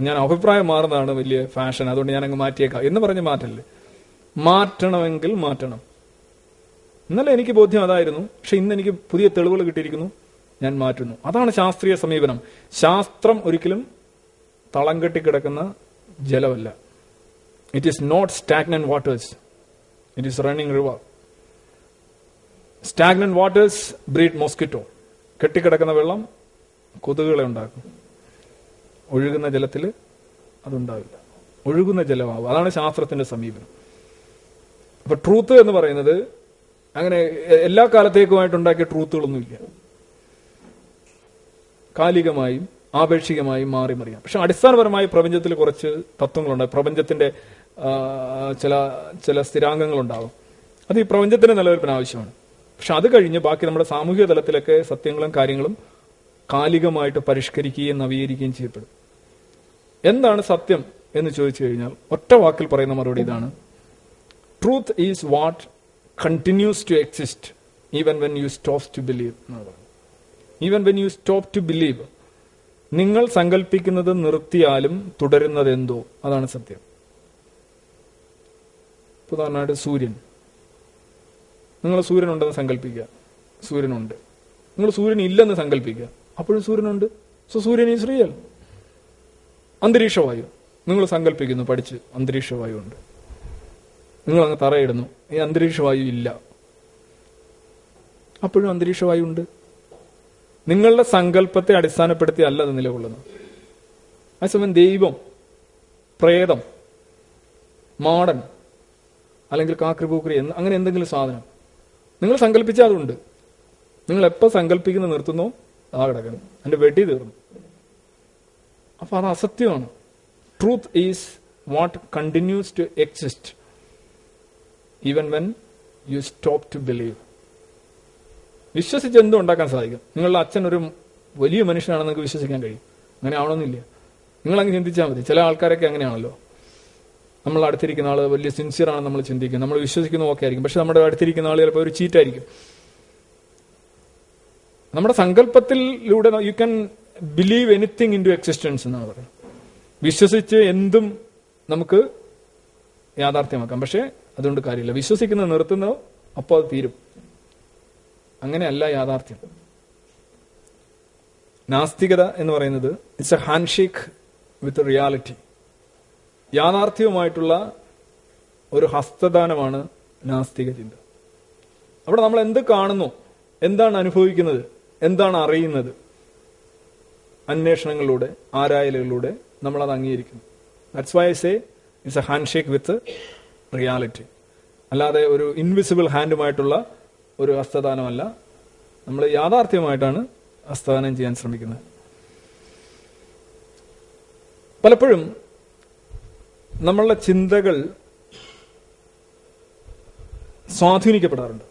ഞാൻ അഭിപ്രായം മാറുന്നതാണ് വലിയ ഫാഷൻ അതുകൊണ്ട് ഞാൻ അങ്ങ് മാറ്റിയേക്കാം. എന്ന് പറഞ്ഞ് മാറ്റല്ലേ? മാറ്റണമെങ്കിൽ മാറ്റണം. ഇന്നലെ എനിക്ക് ബോധ്യം അതായിരുന്നു. പക്ഷെ ഇന്ന് എനിക്ക് പുതിയ തെളിവുകൾ കിട്ടിയിരിക്കുന്നു. ഞാൻ മാറ്റുന്നു. അതാണ് ശാസ്ത്രീയ സമീപനം. ശാസ്ത്രം ഒരിക്കലും തളം കെട്ടിക്കിടക്കുന്ന ജലമല്ല. It is not stagnant waters it is running river stagnant waters breed mosquito കെട്ടിക്കിടക്കുന്ന വെള്ളം കൊതുകുകളെ ഉണ്ടാക്കും. ഒഴുകുന്ന ജലത്തിൽ അതുണ്ടാവില്ല. ഒഴുകുന്ന ജലമാവും. അതാണ് ശാസ്ത്രത്തിന്റെ സമീപനം. അപ്പൊ ട്രൂത്ത് എന്ന് പറയുന്നത് അങ്ങനെ എല്ലാ കാലത്തേക്കുമായിട്ട് ഉണ്ടാക്കിയ ട്രൂത്തുകളൊന്നുമില്ല. കാലികമായും ആപേക്ഷികമായും മാറി മറിയാം. പക്ഷെ അടിസ്ഥാനപരമായി പ്രപഞ്ചത്തിൽ കുറച്ച് തത്വങ്ങളുണ്ട്. പ്രപഞ്ചത്തിന്റെ ചില ചില സ്ഥിരാംഗങ്ങളുണ്ടാവും. അത് ഈ പ്രപഞ്ചത്തിന്റെ നിലനിൽപ്പിന് ആവശ്യമാണ്. പക്ഷെ അത് കഴിഞ്ഞ് ബാക്കി നമ്മുടെ സാമൂഹിക തലത്തിലൊക്കെ സത്യങ്ങളും കാര്യങ്ങളും കാലികമായിട്ട് പരിഷ്കരിക്കുകയും നവീകരിക്കുകയും ചെയ്യപ്പെടും. എന്താണ് സത്യം എന്ന് ചോദിച്ചു കഴിഞ്ഞാൽ ഒറ്റ വാക്കിൽ പറയുന്ന മറുപടി ഇതാണ്. Truth is what continues to exist even when you stop to believe. Even when you stop to believe നിങ്ങൾ സങ്കല്പിക്കുന്നത് നിർത്തിയാലും തുടരുന്നത് എന്തോ അതാണ് സത്യം. ഉദാഹരണമായിട്ട് സൂര്യൻ. നിങ്ങൾ സൂര്യൻ ഉണ്ടെന്ന് സങ്കല്പിക്കുക സൂര്യനുണ്ട്. നിങ്ങൾ സൂര്യൻ ഇല്ലെന്ന് സങ്കല്പിക്കുക അപ്പോഴും സൂര്യനുണ്ട്. സോ സൂര്യൻ ഈസ് റിയൽ അന്തരീക്ഷവായു നിങ്ങൾ സങ്കല്പിക്കുന്നു പഠിച്ച് അന്തരീക്ഷവായു ഉണ്ട് നിങ്ങൾ അങ്ങ് തറയിടുന്നു. ഈ അന്തരീക്ഷവായു ഇല്ല. അപ്പോഴും അന്തരീക്ഷവായു ഉണ്ട്. നിങ്ങളുടെ സങ്കല്പത്തെ അടിസ്ഥാനപ്പെടുത്തി അല്ല അത് നിലകൊള്ളുന്നത്. അതേസമയം ദൈവം പ്രേതം മാടൻ അല്ലെങ്കിൽ കാക്രിപൂക്രി എന്ന് അങ്ങനെ എന്തെങ്കിലും സാധനം. നിങ്ങൾ സങ്കല്പിച്ചാൽ അതുണ്ട്. നിങ്ങൾ എപ്പോൾ സങ്കല്പിക്കുന്ന നിർത്തുന്നോ ആ കിടക്കണം എന്റെ വെടി തീർന്നു. അപ്പൊ അത് അസത്യമാണ്. Truth is what continues to exist even when you stop to believe വിശ്വസിച്ച് എന്തും ഉണ്ടാക്കാൻ സാധിക്കും? നിങ്ങളുടെ അച്ഛൻ ഒരു വലിയ മനുഷ്യനാണെന്ന് നിങ്ങൾക്ക് വിശ്വസിക്കാൻ കഴിയും. അങ്ങനെ ആവണമെന്നില്ല. നിങ്ങളങ്ങ് ചിന്തിച്ചാൽ മതി. ചില ആൾക്കാരൊക്കെ അങ്ങനെയാണല്ലോ. നമ്മൾ അടുത്തിരിക്കുന്ന ആൾ വലിയ സിൻസിയർ ആണെന്ന് നമ്മൾ ചിന്തിക്കും. നമ്മൾ വിശ്വസിക്കുന്ന ഓക്കെ ആയിരിക്കും. പക്ഷെ നമ്മുടെ അടുത്തിരിക്കുന്ന ആൾ ചിലപ്പോൾ ഒരു ചീറ്റായിരിക്കും. നമ്മുടെ സങ്കല്പത്തിലൂടെ you can believe anything into existence എന്നാണ് പറയുന്നത്. വിശ്വസിച്ച് എന്തും നമുക്ക് യാഥാർത്ഥ്യമാക്കാം. പക്ഷെ അതുകൊണ്ട് കാര്യമില്ല. വിശ്വസിക്കുന്നത് നിർത്തുന്നോ അപ്പോൾ അത് തീരും. അങ്ങനെയല്ല യാഥാർത്ഥ്യം. നാസ്തികത എന്ന് പറയുന്നത് it's a handshake with reality യാഥാർത്ഥ്യവുമായിട്ടുള്ള ഒരു ഹസ്തദാനമാണ് നാസ്തിക ചിന്ത. അവിടെ നമ്മൾ എന്ത് കാണുന്നു? എന്താണ് അനുഭവിക്കുന്നത്? എന്താണ് അറിയുന്നത്? അന്വേഷണങ്ങളിലൂടെ ആരായലുകളിലൂടെ നമ്മൾ അത് അംഗീകരിക്കുന്നു. That's why say it's a handshake with reality. അല്ലാതെ ഒരു ഇൻവിസിബിൾ ഹാൻഡുമായിട്ടുള്ള ഒരു ഹസ്തദാനമല്ല. നമ്മൾ യാഥാർത്ഥ്യമായിട്ടാണ് ഹസ്തദാനം ചെയ്യാൻ ശ്രമിക്കുന്നത്. പലപ്പോഴും നമ്മളുടെ ചിന്തകൾ സ്വാധീനിക്കപ്പെടാറുണ്ട്.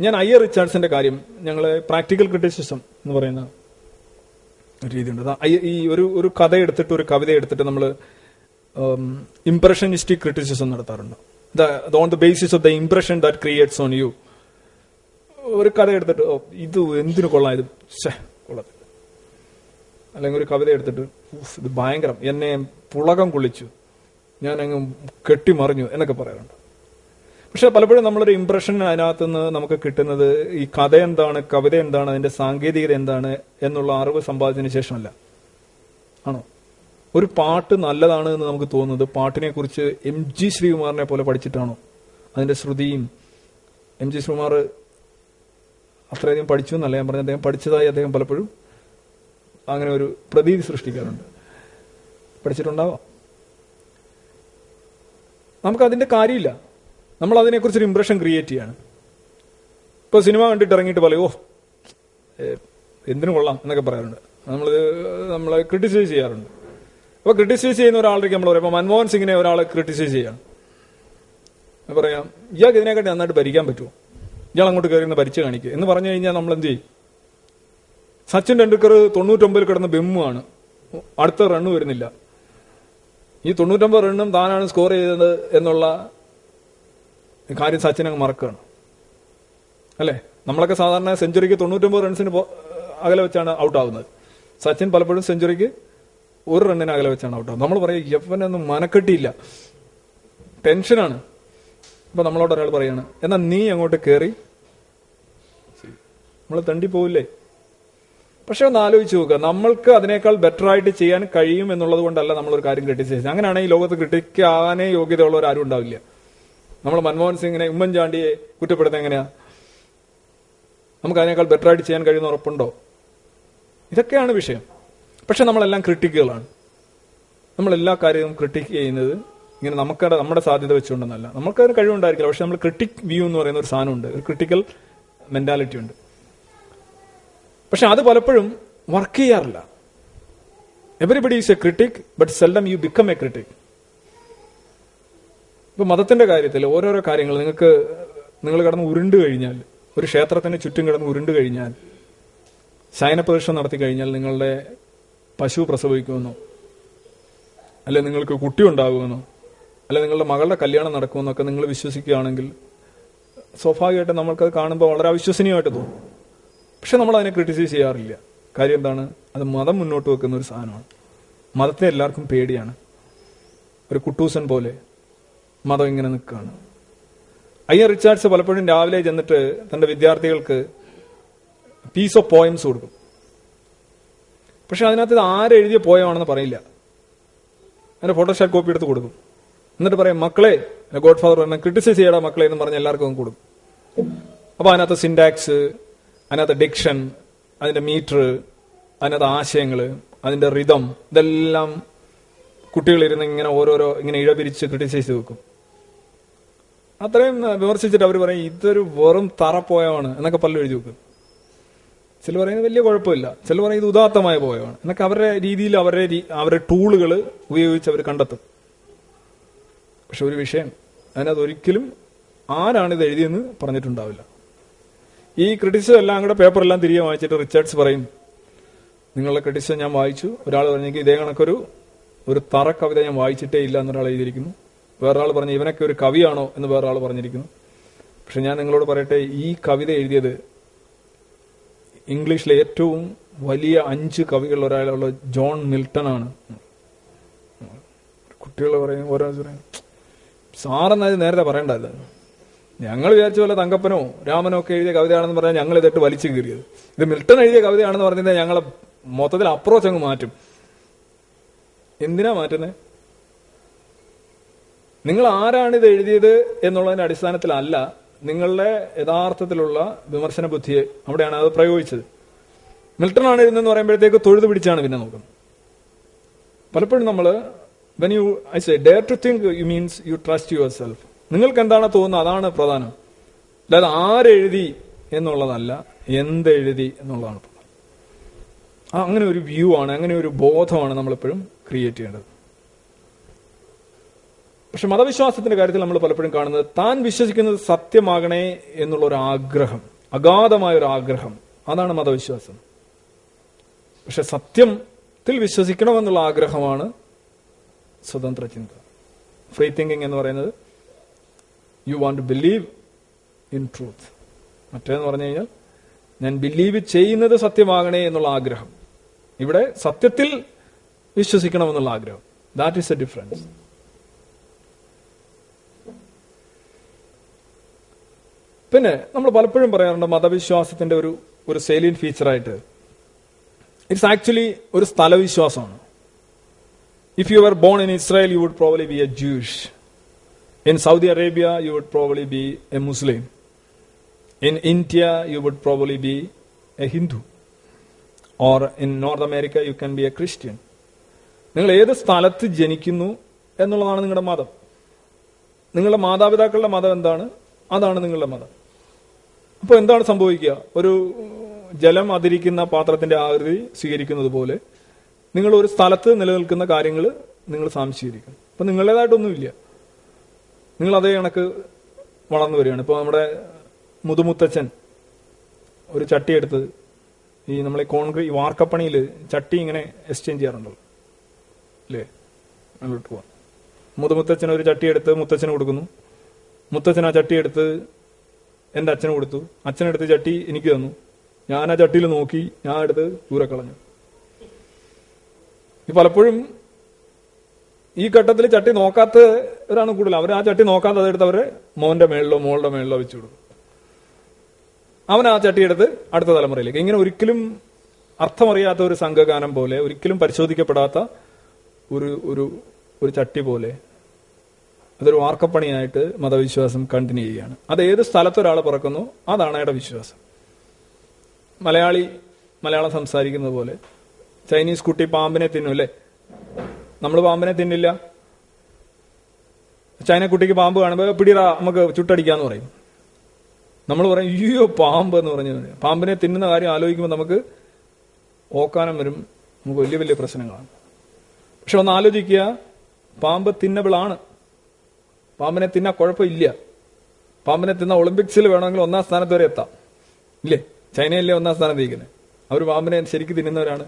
ഞാൻ അയ്യർ റിച്ചാർഡ്സിന്റെ കാര്യം ഞങ്ങൾ പ്രാക്ടിക്കൽ ക്രിറ്റിസിസം എന്ന് പറയുന്ന രീതിയുണ്ട്. ഈ ഒരു ഒരു കഥ എടുത്തിട്ട് ഒരു കവിത എടുത്തിട്ട് നമ്മൾ ഇംപ്രഷനിസ്റ്റിക് ക്രിറ്റിസിസം നടത്താറുണ്ട്. The on the basis of the impression that creates on you ഒരു കഥ എടുത്തിട്ട് ഓ, ഇത് എന്തിനു കൊള്ളാം ഇത് കൊള്ളത്തില്ല. അല്ലെങ്കിൽ ഒരു കവിത എടുത്തിട്ട് "ഉഫ്, ഇത് ഭയങ്കരം എന്നെ പുളകം കുളിച്ചു. ഞാൻ അങ്ങ് കെട്ടിമറിഞ്ഞു എന്നൊക്കെ പറയാറുണ്ട്. പക്ഷെ പലപ്പോഴും നമ്മളൊരു ഇംപ്രഷൻ അതിനകത്ത് നിന്ന് നമുക്ക് കിട്ടുന്നത് ഈ കഥ എന്താണ് കവിത എന്താണ് അതിന്റെ സാങ്കേതികത എന്താണ് എന്നുള്ള അറിവ് സമ്പാദിച്ചതിന് ശേഷമല്ല. ആണോ? ഒരു പാട്ട് നല്ലതാണ് എന്ന് നമുക്ക് തോന്നുന്നത്. പാട്ടിനെ കുറിച്ച് എം ജി ശ്രീകുമാറിനെ പോലെ പഠിച്ചിട്ടാണോ? അതിന്റെ ശ്രുതിയും എം ജി ശ്രീകുമാർ അത്രയധികം പഠിച്ചു എന്നല്ല ഞാൻ പറഞ്ഞത്. അദ്ദേഹം പഠിച്ചതായി അദ്ദേഹം പലപ്പോഴും അങ്ങനെ ഒരു പ്രതീതി സൃഷ്ടിക്കാറുണ്ട്. പഠിച്ചിട്ടുണ്ടാവാം. നമുക്ക് അതിന്റെ കാര്യമില്ല. നമ്മൾ അതിനെക്കുറിച്ചൊരു ഇമ്പ്രഷൻ ക്രിയേറ്റ് ചെയ്യാണ്. ഇപ്പോൾ സിനിമ കണ്ടിട്ട് ഇറങ്ങിയിട്ട് പറയും ഓ എന്തിനു കൊള്ളാം എന്നൊക്കെ പറയാറുണ്ട്. നമ്മൾ നമ്മളെ ക്രിട്ടിസൈസ് ചെയ്യാറുണ്ട്. അപ്പോൾ ക്രിട്ടിസൈസ് ചെയ്യുന്ന ഒരാളേക്ക് നമ്മൾ പറയും. ഇപ്പോൾ മൻമോഹൻ സിംഗിനെ ഒരാൾ ക്രിട്ടിസൈസ് ചെയ്യാം. പറയാം ഇയാൾക്ക് ഇതിനെക്കാട്ടി നന്നായിട്ട് ഭരിക്കാൻ പറ്റുമോ? ഇയാൾ അങ്ങോട്ട് കയറി നിന്ന് ഭരിച്ചു കാണിക്കുക. എന്ന് പറഞ്ഞു കഴിഞ്ഞാൽ നമ്മൾ എന്ത് ചെയ്യും? സച്ചിൻ ടെണ്ടുൽക്കർ തൊണ്ണൂറ്റൊമ്പതിൽ കിടന്ന ബെമ്മുമാണ് അടുത്ത റണ്ണ് വരുന്നില്ല. ഈ തൊണ്ണൂറ്റൊമ്പത് റണ്ണും താനാണ് സ്കോർ ചെയ്തത് എന്നുള്ള കാര്യം സച്ചിൻ അങ്ങ് മറക്കുകയാണ്. അല്ലേ? നമ്മളൊക്കെ സാധാരണ സെഞ്ചുറിക്ക് തൊണ്ണൂറ്റൊമ്പത് റൺസിന് അകലെ വെച്ചാണ് ഔട്ട് ആവുന്നത്. സച്ചിൻ പലപ്പോഴും സെഞ്ചുറിക്ക് ഒരു റണ്ണിന് അകലെ വെച്ചാണ് ഔട്ട് നമ്മൾ പറയും യപ്പനൊന്നും മനക്കെട്ടിയില്ല. ടെൻഷനാണ് ഇപ്പൊ നമ്മളോട് ഒരാൾ പറയാണ് എന്നാ നീ അങ്ങോട്ട് കയറി നമ്മൾ തണ്ടി പോവില്ലേ? പക്ഷെ ഒന്ന് ആലോചിച്ച് നോക്കുക നമ്മൾക്ക് അതിനേക്കാൾ ബെറ്റർ ആയിട്ട് ചെയ്യാൻ കഴിയും എന്നുള്ളത് കൊണ്ടല്ല നമ്മളൊരു കാര്യം ക്രിട്ടിസൈസ് അങ്ങനെയാണ് ഈ ലോകത്ത് ക്രിട്ടിക്കാനേ യോഗ്യതയുള്ളവർ ആരും ഉണ്ടാവില്ല. നമ്മൾ മൻമോഹൻ സിംഗിനെ ഉമ്മൻചാണ്ടിയെ കുറ്റപ്പെടുത്തുന്ന എങ്ങനെയാ? നമുക്ക് അതിനേക്കാൾ ബെറ്റർ ആയിട്ട് ചെയ്യാൻ കഴിയുന്ന ഉറപ്പുണ്ടോ? ഇതൊക്കെയാണ് വിഷയം. പക്ഷെ നമ്മളെല്ലാം ക്രിട്ടിക്കുകളാണ് നമ്മൾ എല്ലാ കാര്യവും ക്രിട്ടിക് ചെയ്യുന്നത് ഇങ്ങനെ നമുക്കടെ നമ്മുടെ സാധ്യത വെച്ചുകൊണ്ടെന്നല്ല. നമുക്കതിന് കഴിവുണ്ടായിരിക്കില്ല. പക്ഷെ നമ്മൾ ക്രിട്ടിക് വ്യൂ എന്ന് പറയുന്ന ഒരു സാധനമുണ്ട്. ഒരു ക്രിട്ടിക്കൽ മെന്റാലിറ്റി ഉണ്ട്. പക്ഷെ അത് പലപ്പോഴും വർക്ക് ചെയ്യാറില്ല. Everybody is a critic but seldom you become a critic ഇപ്പൊ മതത്തിന്റെ കാര്യത്തിൽ ഓരോരോ കാര്യങ്ങൾ നിങ്ങൾക്ക് നിങ്ങൾ കിടന്ന് ഉരുണ്ട് കഴിഞ്ഞാൽ ഒരു ക്ഷേത്രത്തിന് ചുറ്റും കിടന്ന് ഉരുണ്ട് കഴിഞ്ഞാൽ ശയനപ്രദക്ഷിണം നടത്തി കഴിഞ്ഞാൽ നിങ്ങളുടെ പശു പ്രസവിക്കുമെന്നോ അല്ലെ നിങ്ങൾക്ക് കുട്ടി ഉണ്ടാകുമെന്നോ അല്ലെ നിങ്ങളുടെ മകളുടെ കല്യാണം നടക്കുമെന്നൊക്കെ നിങ്ങൾ വിശ്വസിക്കുകയാണെങ്കിൽ സ്വാഭാവികമായിട്ട് നമ്മൾക്കത് കാണുമ്പോൾ വളരെ അവിശ്വസനീയമായിട്ട് തോന്നും. പക്ഷെ നമ്മൾ അതിനെ ക്രിട്ടിസൈസ് ചെയ്യാറില്ല. കാര്യം എന്താണ്? അത് മതം മുന്നോട്ട് വെക്കുന്ന ഒരു സാധനമാണ്. മതത്തെ എല്ലാവർക്കും പേടിയാണ്. ഒരു കുട്ടൂസൻ പോലെ മതം ഇങ്ങനെ നിൽക്കുകയാണ്. അയ്യർ റിച്ചാർഡ്സ് പലപ്പോഴും രാവിലെ ചെന്നിട്ട് തന്റെ വിദ്യാർത്ഥികൾക്ക് പീസ് ഓഫ് പോയംസ് കൊടുക്കും. പക്ഷെ അതിനകത്ത് ഇത് ആരെഴുതിയ പോയമാണെന്ന് പറയില്ല. അതിന്റെ ഫോട്ടോഷാപ്പ് കോപ്പി എടുത്ത് കൊടുക്കും. എന്നിട്ട് പറയും മക്കളെ ഗോഡ് ഫാദർ പറഞ്ഞാൽ ക്രിട്ടിസൈസ് ചെയ്യടാ മക്കളെ എന്ന് പറഞ്ഞ് എല്ലാവർക്കും കൊടുക്കും. അപ്പോൾ അതിനകത്ത് സിൻടാക്സ് അതിനകത്ത് ഡിക്ഷൻ അതിന്റെ മീറ്റർ അതിനകത്ത് ആശയങ്ങൾ അതിന്റെ റിതം ഇതെല്ലാം കുട്ടികളിരുന്ന് ഇങ്ങനെ ഓരോരോ ഇങ്ങനെ ഇഴപിരിച്ച് ക്രിട്ടിസൈസ് വെക്കും. അത്രയും വിമർശിച്ചിട്ട് അവർ പറയും ഇതൊരു വെറും തറപ്പോയമാണ് എന്നൊക്കെ പല്ലു എഴുതി വെക്കും. ചില പറയുന്നത് വലിയ കുഴപ്പമില്ല. ചില പറയുന്നത് ഉദാത്തമായ പോയമാണ് എന്നൊക്കെ അവരുടെ രീതിയിൽ അവരുടെ അവരുടെ ടൂളുകൾ ഉപയോഗിച്ച് അവർ കണ്ടെത്തും. പക്ഷെ ഒരു വിഷയം. അതിനകത്ത് ഒരിക്കലും ആരാണ് ഇത് എഴുതിയെന്ന് പറഞ്ഞിട്ടുണ്ടാവില്ല. ഈ ക്രിറ്റിസിസം എല്ലാം കൂടെ പേപ്പറെല്ലാം തിരികെ വായിച്ചിട്ട് റിച്ചാർഡ്സ് പറയും നിങ്ങളുടെ ക്രിറ്റിസിസം ഞാൻ വായിച്ചു. ഒരാൾ പറഞ്ഞെങ്കിൽ ഇതേ കണക്കൊരു ഒരു തറ കവിത ഞാൻ വായിച്ചിട്ടേ ഇല്ല എന്നൊരാൾ എഴുതിയിരിക്കുന്നു. വേറൊരാൾ പറഞ്ഞു ഇവനൊക്കെ ഒരു കവിയാണോ എന്ന് വേറൊരാൾ പറഞ്ഞിരിക്കുന്നു. പക്ഷെ ഞാൻ നിങ്ങളോട് പറയട്ടെ ഈ കവിത എഴുതിയത് ഇംഗ്ലീഷിലെ ഏറ്റവും വലിയ അഞ്ച് കവികളിൽ ഒരാളുള്ള ജോൺ മിൽട്ടൺ ആണ് കുട്ടികൾ പറയും ഓരോ പറയും. സാറെന്നത് നേരത്തെ പറയണ്ടല്ലോ ഞങ്ങൾ വിചാരിച്ച പോലെ തങ്കപ്പനോ രാമനോ ഒക്കെ എഴുതിയ കവിതയാണെന്ന് പറഞ്ഞാൽ ഞങ്ങൾ ഇതിട്ട് വലിച്ചു കീറിയത്. ഇത് മിൽട്ടൺ എഴുതിയ കവിതയാണെന്ന് പറഞ്ഞാൽ ഞങ്ങളെ മൊത്തത്തിൽ അപ്രോച്ച് അങ്ങ് മാറ്റും. എന്തിനാ മാറ്റുന്നത് നിങ്ങൾ ആരാണ് ഇത് എഴുതിയത് എന്നുള്ളതിന്റെ അടിസ്ഥാനത്തിലല്ല നിങ്ങളുടെ യഥാർത്ഥത്തിലുള്ള വിമർശന ബുദ്ധിയെ അവിടെയാണ് അത് പ്രയോഗിച്ചത്. മിൽട്ടൺ ആണ് ഇരുന്നെന്ന് പറയുമ്പോഴത്തേക്ക് തൊഴുതു പിടിച്ചാണ് പിന്നെ നോക്കുന്നത്. പലപ്പോഴും നമ്മൾ when you I say dare to think you means you trust yourself നിങ്ങൾക്ക് എന്താണ് തോന്നുന്നത്? അതാണ് പ്രധാനം. അല്ലാതെ ആരെഴുതി എന്നുള്ളതല്ല എന്തെഴുതി എന്നുള്ളതാണ് അങ്ങനെ ഒരു വ്യൂ ആണ് അങ്ങനെ ഒരു ബോധമാണ് നമ്മളെപ്പോഴും ക്രിയേറ്റ് ചെയ്യേണ്ടത്. പക്ഷെ മതവിശ്വാസത്തിന്റെ കാര്യത്തിൽ നമ്മൾ പലപ്പോഴും കാണുന്നത് താൻ വിശ്വസിക്കുന്നത് സത്യമാകണേ എന്നുള്ള ഒരു ആഗ്രഹം അഗാധമായ ഒരു ആഗ്രഹം അതാണ് മതവിശ്വാസം. പക്ഷെ സത്യത്തിൽ വിശ്വസിക്കണമെന്നുള്ള ആഗ്രഹമാണ് സ്വതന്ത്ര ചിന്ത. ഫ്രീ തിങ്കിങ് എന്ന് പറയുന്നത് you want to believe in truth മറ്റേന്ന് പറഞ്ഞു കഴിഞ്ഞാൽ ഞാൻ ബിലീവ് ചെയ്യുന്നത് സത്യമാകണേ എന്നുള്ള ആഗ്രഹം. ഇവിടെ സത്യത്തിൽ വിശ്വസിക്കണമെന്നുള്ള ആഗ്രഹം. ദാറ്റ് ഈസ് എ ഡിഫറൻസ് പിന്നെ നമ്മൾ പലപ്പോഴും പറയാറുണ്ട് മതവിശ്വാസത്തിന്റെ ഒരു ഒരു സെയിലിൻ ഫീച്ചറായിട്ട് ഇറ്റ്സ് ആക്ച്വലി ഒരു സ്ഥലവിശ്വാസമാണ്. If you are born in Israel you would probably be a Jewish in Saudi Arabia you would probably be a Muslim in India you would probably be a Hindu or in North America you can be a Christian നിങ്ങൾ ഏത് സ്ഥലത്ത് ജനിക്കുന്നു എന്നുള്ളതാണ് നിങ്ങളുടെ മതം. നിങ്ങളുടെ മാതാപിതാക്കളുടെ മതം എന്താണ്? അതാണ് നിങ്ങളുടെ മതം. അപ്പോൾ എന്താണ് സംഭവിക്കുക? ഒരു ജലം അതിരിക്കുന്ന പാത്രത്തിന്റെ ആകൃതി സ്വീകരിക്കുന്നത് പോലെ നിങ്ങൾ ഒരു സ്ഥലത്ത് നിലനിൽക്കുന്ന കാര്യങ്ങൾ നിങ്ങൾ സാംശീകരിക്കും. അപ്പൊ നിങ്ങളുടേതായിട്ടൊന്നുമില്ല. നിങ്ങൾ അതേ കണക്ക് വളർന്നു വരികയാണ്. ഇപ്പോൾ നമ്മുടെ മുതുമുത്തച്ഛൻ ഒരു ചട്ടി എടുത്ത് ഈ നമ്മളെ കോൺക്രീറ്റ് വാർക്കപ്പണിയിൽ ചട്ടി ഇങ്ങനെ എക്സ്ചേഞ്ച് ചെയ്യാറുണ്ടല്ലോ. അല്ലേ? അങ്ങോട്ട് പോവാം. മുതുമുത്തച്ഛൻ ഒരു ചട്ടി എടുത്ത് മുത്തച്ഛന് കൊടുക്കുന്നു. മുത്തച്ഛൻ ആ ചട്ടി എടുത്ത് എന്റെ അച്ഛന് കൊടുത്തു. അച്ഛനെടുത്ത് ചട്ടി എനിക്ക് തന്നു. ഞാൻ ആ ചട്ടിയിൽ നോക്കി ഞാൻ എടുത്ത് ദൂരെ കളഞ്ഞു. ഈ പലപ്പോഴും ഈ ഘട്ടത്തിൽ ചട്ടി നോക്കാത്തവരാണ് കൂടുതൽ അവർ ആ ചട്ടി നോക്കാതെ അതെടുത്ത് അവരെ മോന്റെ മേളിലോ മോളുടെ മേളിലോ വെച്ചു കൊടുക്കും അവൻ ആ ചട്ടി എടുത്ത് അടുത്ത തലമുറയിലേക്ക്. ഇങ്ങനെ ഒരിക്കലും അർത്ഥമറിയാത്ത ഒരു സംഘഗാനം പോലെ ഒരിക്കലും പരിശോധിക്കപ്പെടാത്ത ഒരു ഒരു ഒരു ചട്ടി പോലെ അതൊരു വാർക്കപ്പണിയായിട്ട് മതവിശ്വാസം കണ്ടിന്യൂ ചെയ്യുകയാണ്. അത് ഏത് സ്ഥലത്ത് ഒരാൾ പിറക്കുന്നു അതാണ് അയാളുടെ വിശ്വാസം. മലയാളി മലയാളം സംസാരിക്കുന്നത് പോലെ ചൈനീസ് കുട്ടി പാമ്പിനെ തിന്നും അല്ലേ? നമ്മൾ പാമ്പിനെ തിന്നില്ല. ചൈന കുട്ടിക്ക് പാമ്പ് കാണുമ്പോൾ പിടിറ നമുക്ക് ചുട്ടടിക്കാന്ന് പറയും. നമ്മൾ പറയും അയ്യോ പാമ്പ് എന്ന് പറഞ്ഞു പാമ്പിനെ തിന്നുന്ന കാര്യം ആലോചിക്കുമ്പോൾ നമുക്ക് ഓക്കാനം വരും. നമുക്ക് വലിയ വലിയ പ്രശ്നങ്ങളാണ്. പക്ഷെ ഒന്ന് ആലോചിക്കുക പാമ്പ് തിന്നബിളാണ് പാമ്പിനെ തിന്നാ കുഴപ്പമില്ല. പാമ്പിനെ തിന്ന ഒളിമ്പിക്സിൽ വേണമെങ്കിൽ ഒന്നാം സ്ഥാനത്ത് വരെ എത്താം. ഇല്ലേ? ചൈനയല്ലേ ഒന്നാം സ്ഥാനത്ത് ഇരിക്കുന്നത് അവർ പാമ്പിനെ ശരിക്കും തിന്നുന്നവരാണ്.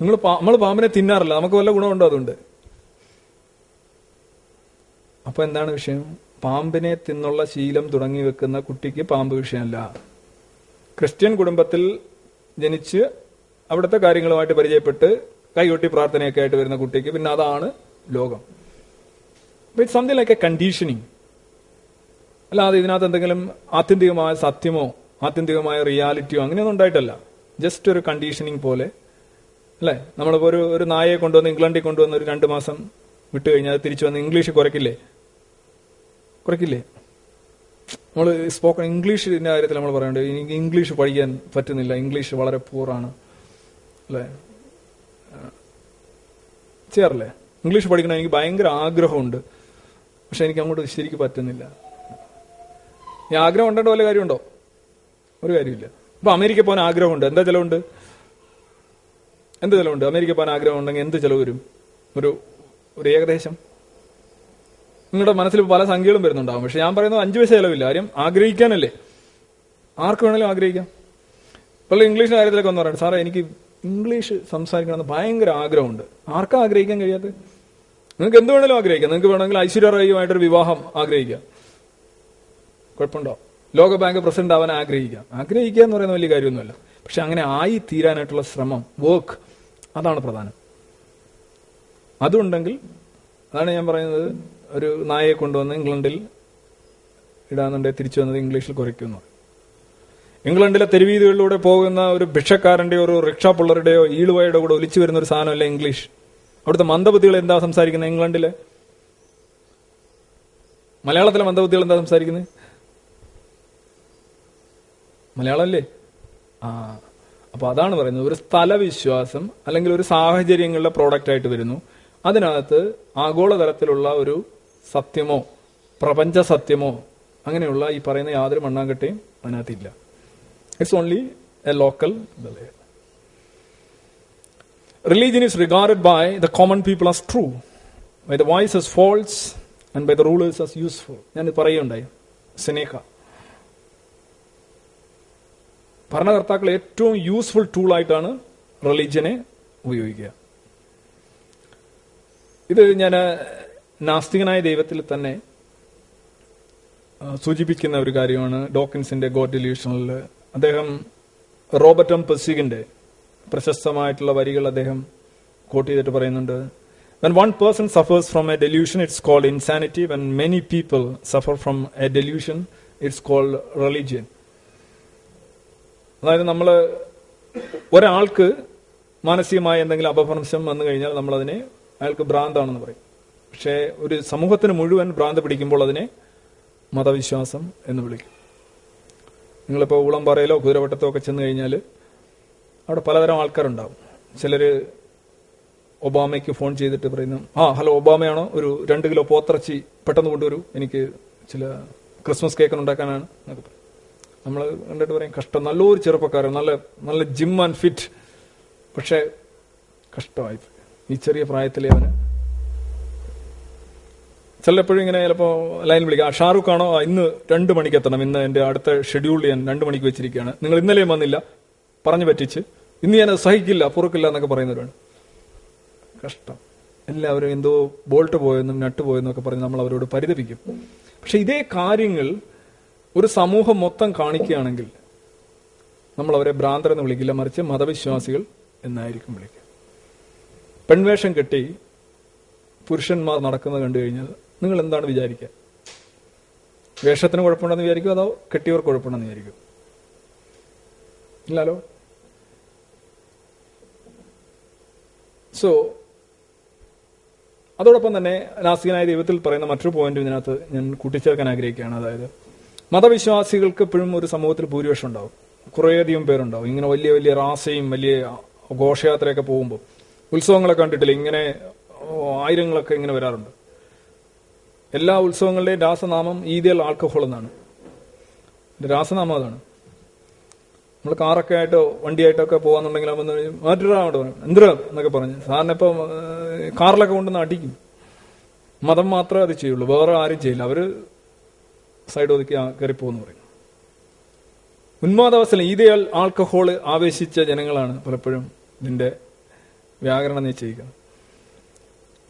നിങ്ങൾ നമ്മൾ പാമ്പിനെ തിന്നാറില്ല. നമുക്ക് വല്ല ഗുണമുണ്ടോ അതുകൊണ്ട്? അപ്പൊ എന്താണ് വിഷയം? പാമ്പിനെ തിന്നുള്ള ശീലം തുടങ്ങി വെക്കുന്ന കുട്ടിക്ക് പാമ്പ് വിഷയമല്ല. ക്രിസ്ത്യൻ കുടുംബത്തിൽ ജനിച്ച് അവിടുത്തെ കാര്യങ്ങളുമായിട്ട് പരിചയപ്പെട്ട് കൈകൊട്ടി പ്രാർത്ഥനയൊക്കെ ആയിട്ട് വരുന്ന കുട്ടിക്ക് പിന്നെ അതാണ് ലോകം. It's something like a conditioning അല്ലാതെ ഇതിനകത്ത് എന്തെങ്കിലും ആത്യന്തികമായ സത്യമോ ആത്യന്തികമായ റിയാലിറ്റിയോ അങ്ങനെയൊന്നും ഉണ്ടായിട്ടല്ല. ജസ്റ്റ് ഒരു കണ്ടീഷനിങ് പോലെ. അല്ലേ? നമ്മളിപ്പോൾ ഒരു ഒരു നായയെ കൊണ്ടുവന്ന് ഇംഗ്ലണ്ടിൽ കൊണ്ടുവന്ന് ഒരു രണ്ട് മാസം വിട്ട് കഴിഞ്ഞാൽ തിരിച്ചു വന്ന് ഇംഗ്ലീഷ് കുറയ്ക്കില്ലേ? കുറയ്ക്കില്ലേ? നമ്മൾ സ്പോക്കൺ ഇംഗ്ലീഷിന്റെ കാര്യത്തിൽ നമ്മൾ പറയുന്നുണ്ട് എനിക്ക് ഇംഗ്ലീഷ് പഠിക്കാൻ പറ്റുന്നില്ല. ഇംഗ്ലീഷ് വളരെ പൂറാണ് അല്ലേ? ചെയ്യാറില്ലേ? ഇംഗ്ലീഷ് പഠിക്കണം എനിക്ക് ഭയങ്കര ആഗ്രഹമുണ്ട്. പക്ഷെ എനിക്ക് അങ്ങോട്ട് ശരിക്കും പറ്റുന്നില്ല. ഈ ആഗ്രഹം ഉണ്ടോ വല്ല കാര്യമുണ്ടോ? ഒരു കാര്യമില്ല. ഇപ്പൊ അമേരിക്ക പോകാൻ ആഗ്രഹമുണ്ട്. എന്താ ചിലവുണ്ട്? എന്ത് ചിലവുണ്ട്? അമേരിക്ക പോകാൻ ആഗ്രഹം ഉണ്ടെങ്കിൽ എന്ത് ചിലവ് വരും? ഒരു ഒരു ഏകദേശം. നിങ്ങളുടെ മനസ്സിൽ പല സംഖ്യകളും വരുന്നുണ്ടാവും. പക്ഷെ ഞാൻ പറയുന്നത് അഞ്ചു പൈസ ചിലവില്ല. കാര്യം ആഗ്രഹിക്കാനല്ലേ. ആർക്ക് വേണമെങ്കിലും ആഗ്രഹിക്കാം. ഇപ്പോൾ ഇംഗ്ലീഷിന്റെ കാര്യത്തിലൊക്കെ ഒന്ന് പറയാം സാറേ എനിക്ക് ഇംഗ്ലീഷ് സംസാരിക്കണമെന്ന് ഭയങ്കര ആഗ്രഹമുണ്ട്. ആർക്കാ ആഗ്രഹിക്കാൻ കഴിയാത്തത്? നിങ്ങൾക്ക് എന്ത് വേണമെങ്കിലും ആഗ്രഹിക്കാം. നിങ്ങൾക്ക് വേണമെങ്കിൽ ഐശ്വര്യ വിവാഹം ആഗ്രഹിക്കാം. കുഴപ്പമുണ്ടോ? ലോക ബാങ്ക് പ്രസിഡന്റ് ആവാൻ ആഗ്രഹിക്കാം. ആഗ്രഹിക്കുക എന്ന് പറയുന്ന വലിയ കാര്യമൊന്നുമല്ല. പക്ഷെ അങ്ങനെ ആയി തീരാനായിട്ടുള്ള ശ്രമം വർക്ക് അതാണ് പ്രധാനം. അതുണ്ടെങ്കിൽ അതാണ് ഞാൻ പറയുന്നത് ഒരു നായയെ കൊണ്ടുവന്ന് ഇംഗ്ലണ്ടിൽ ഇടാന്നുണ്ടെങ്കിൽ തിരിച്ചു വന്നത് ഇംഗ്ലീഷിൽ കുറയ്ക്കുന്നു. ഇംഗ്ലണ്ടിലെ തെരുവീതികളിലൂടെ പോകുന്ന ഒരു ഭിക്ഷക്കാരന്റെയോ ഒരു റിക്ഷാ പുള്ളറുടെയോ ഈളുവയുടെ കൂടെ ഒലിച്ചു വരുന്ന ഒരു സാധനമല്ല ഇംഗ്ലീഷ്. അവിടുത്തെ മന്ദബുദ്ധികൾ എന്താ സംസാരിക്കുന്നത് ഇംഗ്ലണ്ടിലെ? മലയാളത്തിലെ മന്ദബുദ്ധികൾ എന്താ സംസാരിക്കുന്നത്? മലയാളമല്ലേ? ആ അപ്പൊ അതാണ് പറയുന്നത്. ഒരു സ്ഥലവിശ്വാസം അല്ലെങ്കിൽ ഒരു സാഹചര്യങ്ങളുടെ പ്രോഡക്റ്റ് ആയിട്ട് വരുന്നു. അതിനകത്ത് ആഗോളതലത്തിലുള്ള ഒരു സത്യമോ പ്രപഞ്ച സത്യമോ അങ്ങനെയുള്ള ഈ പറയുന്ന യാതൊരു മണ്ണാങ്കട്ടയും അതിനകത്തില്ല. It's only a local religion is regarded by the common people as true by the wise as false and by the rulers as useful ഞാൻ പറയുണ്ടായി സെനേഖ ഭരണകർത്താക്കൾ ഏറ്റവും യൂസ്ഫുൾ ടൂളായിട്ടാണ് റിലീജിയനെ ഉപയോഗിക്കുക. ഇത് ഞാൻ നാസ്തികനായ ദൈവത്തിൽ തന്നെ സൂചിപ്പിക്കുന്ന ഒരു കാര്യമാണ് ഡോക്കിൻസിന്റെ ഗോഡ് ഡെല്യൂഷനിൽ അദ്ദേഹം റോബർട്ട് എം. പെസിഗിന്റെ പ്രശസ്തമായിട്ടുള്ള വരികൾ അദ്ദേഹം കോട്ട് ചെയ്തിട്ട് പറയുന്നുണ്ട്. When one person suffers from a delusion it's called insanity when many people suffer from a delusion it's called religion അതായത് നമ്മൾ ഒരാൾക്ക് മാനസികമായ എന്തെങ്കിലും അപഭ്രംശം വന്നു കഴിഞ്ഞാൽ നമ്മളതിനെ അയാൾക്ക് ഭ്രാന്താണെന്ന് പറയും. പക്ഷേ ഒരു സമൂഹത്തിന് മുഴുവൻ ഭ്രാന്ത് പിടിക്കുമ്പോൾ അതിനെ മതവിശ്വാസം എന്ന് വിളിക്കും. നിങ്ങളിപ്പോൾ ഊളംപാറയിലോ കുതിരവട്ടത്തോ ഒക്കെ ചെന്ന് കഴിഞ്ഞാൽ അവിടെ പലതരം ആൾക്കാരുണ്ടാവും. ചിലർ ഒബാമയ്ക്ക് ഫോൺ ചെയ്തിട്ട് പറയുന്നു ആ ഹലോ ഒബാമയാണോ? ഒരു രണ്ട് കിലോ പോത്തിറച്ചി പെട്ടെന്ന് കൊണ്ടുവരൂ. എനിക്ക് ചില ക്രിസ്മസ് കേക്ക് ഉണ്ടാക്കാനാണ്. എന്നൊക്കെ പറയും. നമ്മൾ കണ്ടിട്ട് പറയും കഷ്ടം. നല്ലൊരു ചെറുപ്പക്കാരൻ. നല്ല നല്ല ജിം ആൻഡ് ഫിറ്റ്. പക്ഷേ കഷ്ടമായി ഈ ചെറിയ പ്രായത്തിലെ അവന്. ചിലപ്പോഴും ഇങ്ങനെ ചിലപ്പോൾ ലൈൻ വിളിക്കാം ഷാറുഖ് ആണോ? ഇന്ന് രണ്ട് മണിക്ക് എത്തണം. ഇന്ന് എന്റെ അടുത്ത ഷെഡ്യൂൾ ഞാൻ രണ്ട് മണിക്ക് വെച്ചിരിക്കുകയാണ്. നിങ്ങൾ ഇന്നലെയും വന്നില്ല. പറഞ്ഞു പറ്റിച്ച് ഇന്ന് ഞാൻ സഹിക്കില്ല പൊറുക്കില്ല എന്നൊക്കെ പറയുന്നവരാണ്. കഷ്ടം. എല്ലാവരും എന്തോ ബോൾട്ട് പോയെന്നും നട്ട് ഒക്കെ പറഞ്ഞ് നമ്മൾ അവരോട് പരിതപിക്കും. പക്ഷെ ഇതേ കാര്യങ്ങൾ ഒരു സമൂഹം മൊത്തം കാണിക്കുകയാണെങ്കിൽ നമ്മൾ അവരെ ഭ്രാന്തർ എന്ന് വിളിക്കില്ല മറിച്ച് മതവിശ്വാസികൾ എന്നായിരിക്കും വിളിക്കുക. പെൺവേഷം കെട്ടി പുരുഷന്മാർ നടക്കുന്നത് കണ്ടു കഴിഞ്ഞാൽ നിങ്ങൾ എന്താണ് വിചാരിക്കുക? വേഷത്തിന് കുഴപ്പമുണ്ടെന്ന് വിചാരിക്കും അതോ കെട്ടിയവർക്ക് കുഴപ്പമുണ്ടെന്ന് വിചാരിക്കും ഇല്ലല്ലോ സോ അതോടൊപ്പം തന്നെ നാസ്തികനായ ദൈവത്തിൽ പറയുന്ന മറ്റൊരു പോയിന്റ് ഇതിനകത്ത് ഞാൻ കൂട്ടിച്ചേർക്കാൻ ആഗ്രഹിക്കുകയാണ്. അതായത് മതവിശ്വാസികൾക്ക് എപ്പോഴും ഒരു സമൂഹത്തിൽ ഭൂരിപക്ഷം ഉണ്ടാവും. കുറേയധികം പേരുണ്ടാവും. ഇങ്ങനെ വലിയ വലിയ റാസയും വലിയ ഘോഷയാത്രയൊക്കെ പോകുമ്പോൾ ഉത്സവങ്ങളൊക്കെ കണ്ടിട്ടില്ല? ഇങ്ങനെ ആയിരങ്ങളൊക്കെ ഇങ്ങനെ വരാറുണ്ട്. എല്ലാ ഉത്സവങ്ങളുടെയും രാസനാമം ഈദിയൽ ആൾക്കഹോൾ എന്നാണ്. രാസനാമം അതാണ്. നമ്മൾ കാറൊക്കെ ആയിട്ടോ വണ്ടിയായിട്ടൊക്കെ പോകാന്നുണ്ടെങ്കിൽ അവൻ മാറ്റിടാ അവിടെ എന്തിനാ എന്നൊക്കെ പറഞ്ഞു. സാറിന് ഇപ്പം കാറിലൊക്കെ കൊണ്ടുവന്ന് അടിക്കും. മതം മാത്രമേ അത് ചെയ്യുള്ളൂ. വേറെ ആരും ചെയ്യില്ല. അവർ സൈഡ് ഒതുക്കി കയറി പോകുന്നു പറയും. ഉന്മാദാവസ്ഥ ഈതയാൽ ആൽക്കഹോൾ ആവേശിച്ച ജനങ്ങളാണ് പലപ്പോഴും ഇതിന്റെ വ്യാകരണം നിശ്ചയിക്കുന്നത്.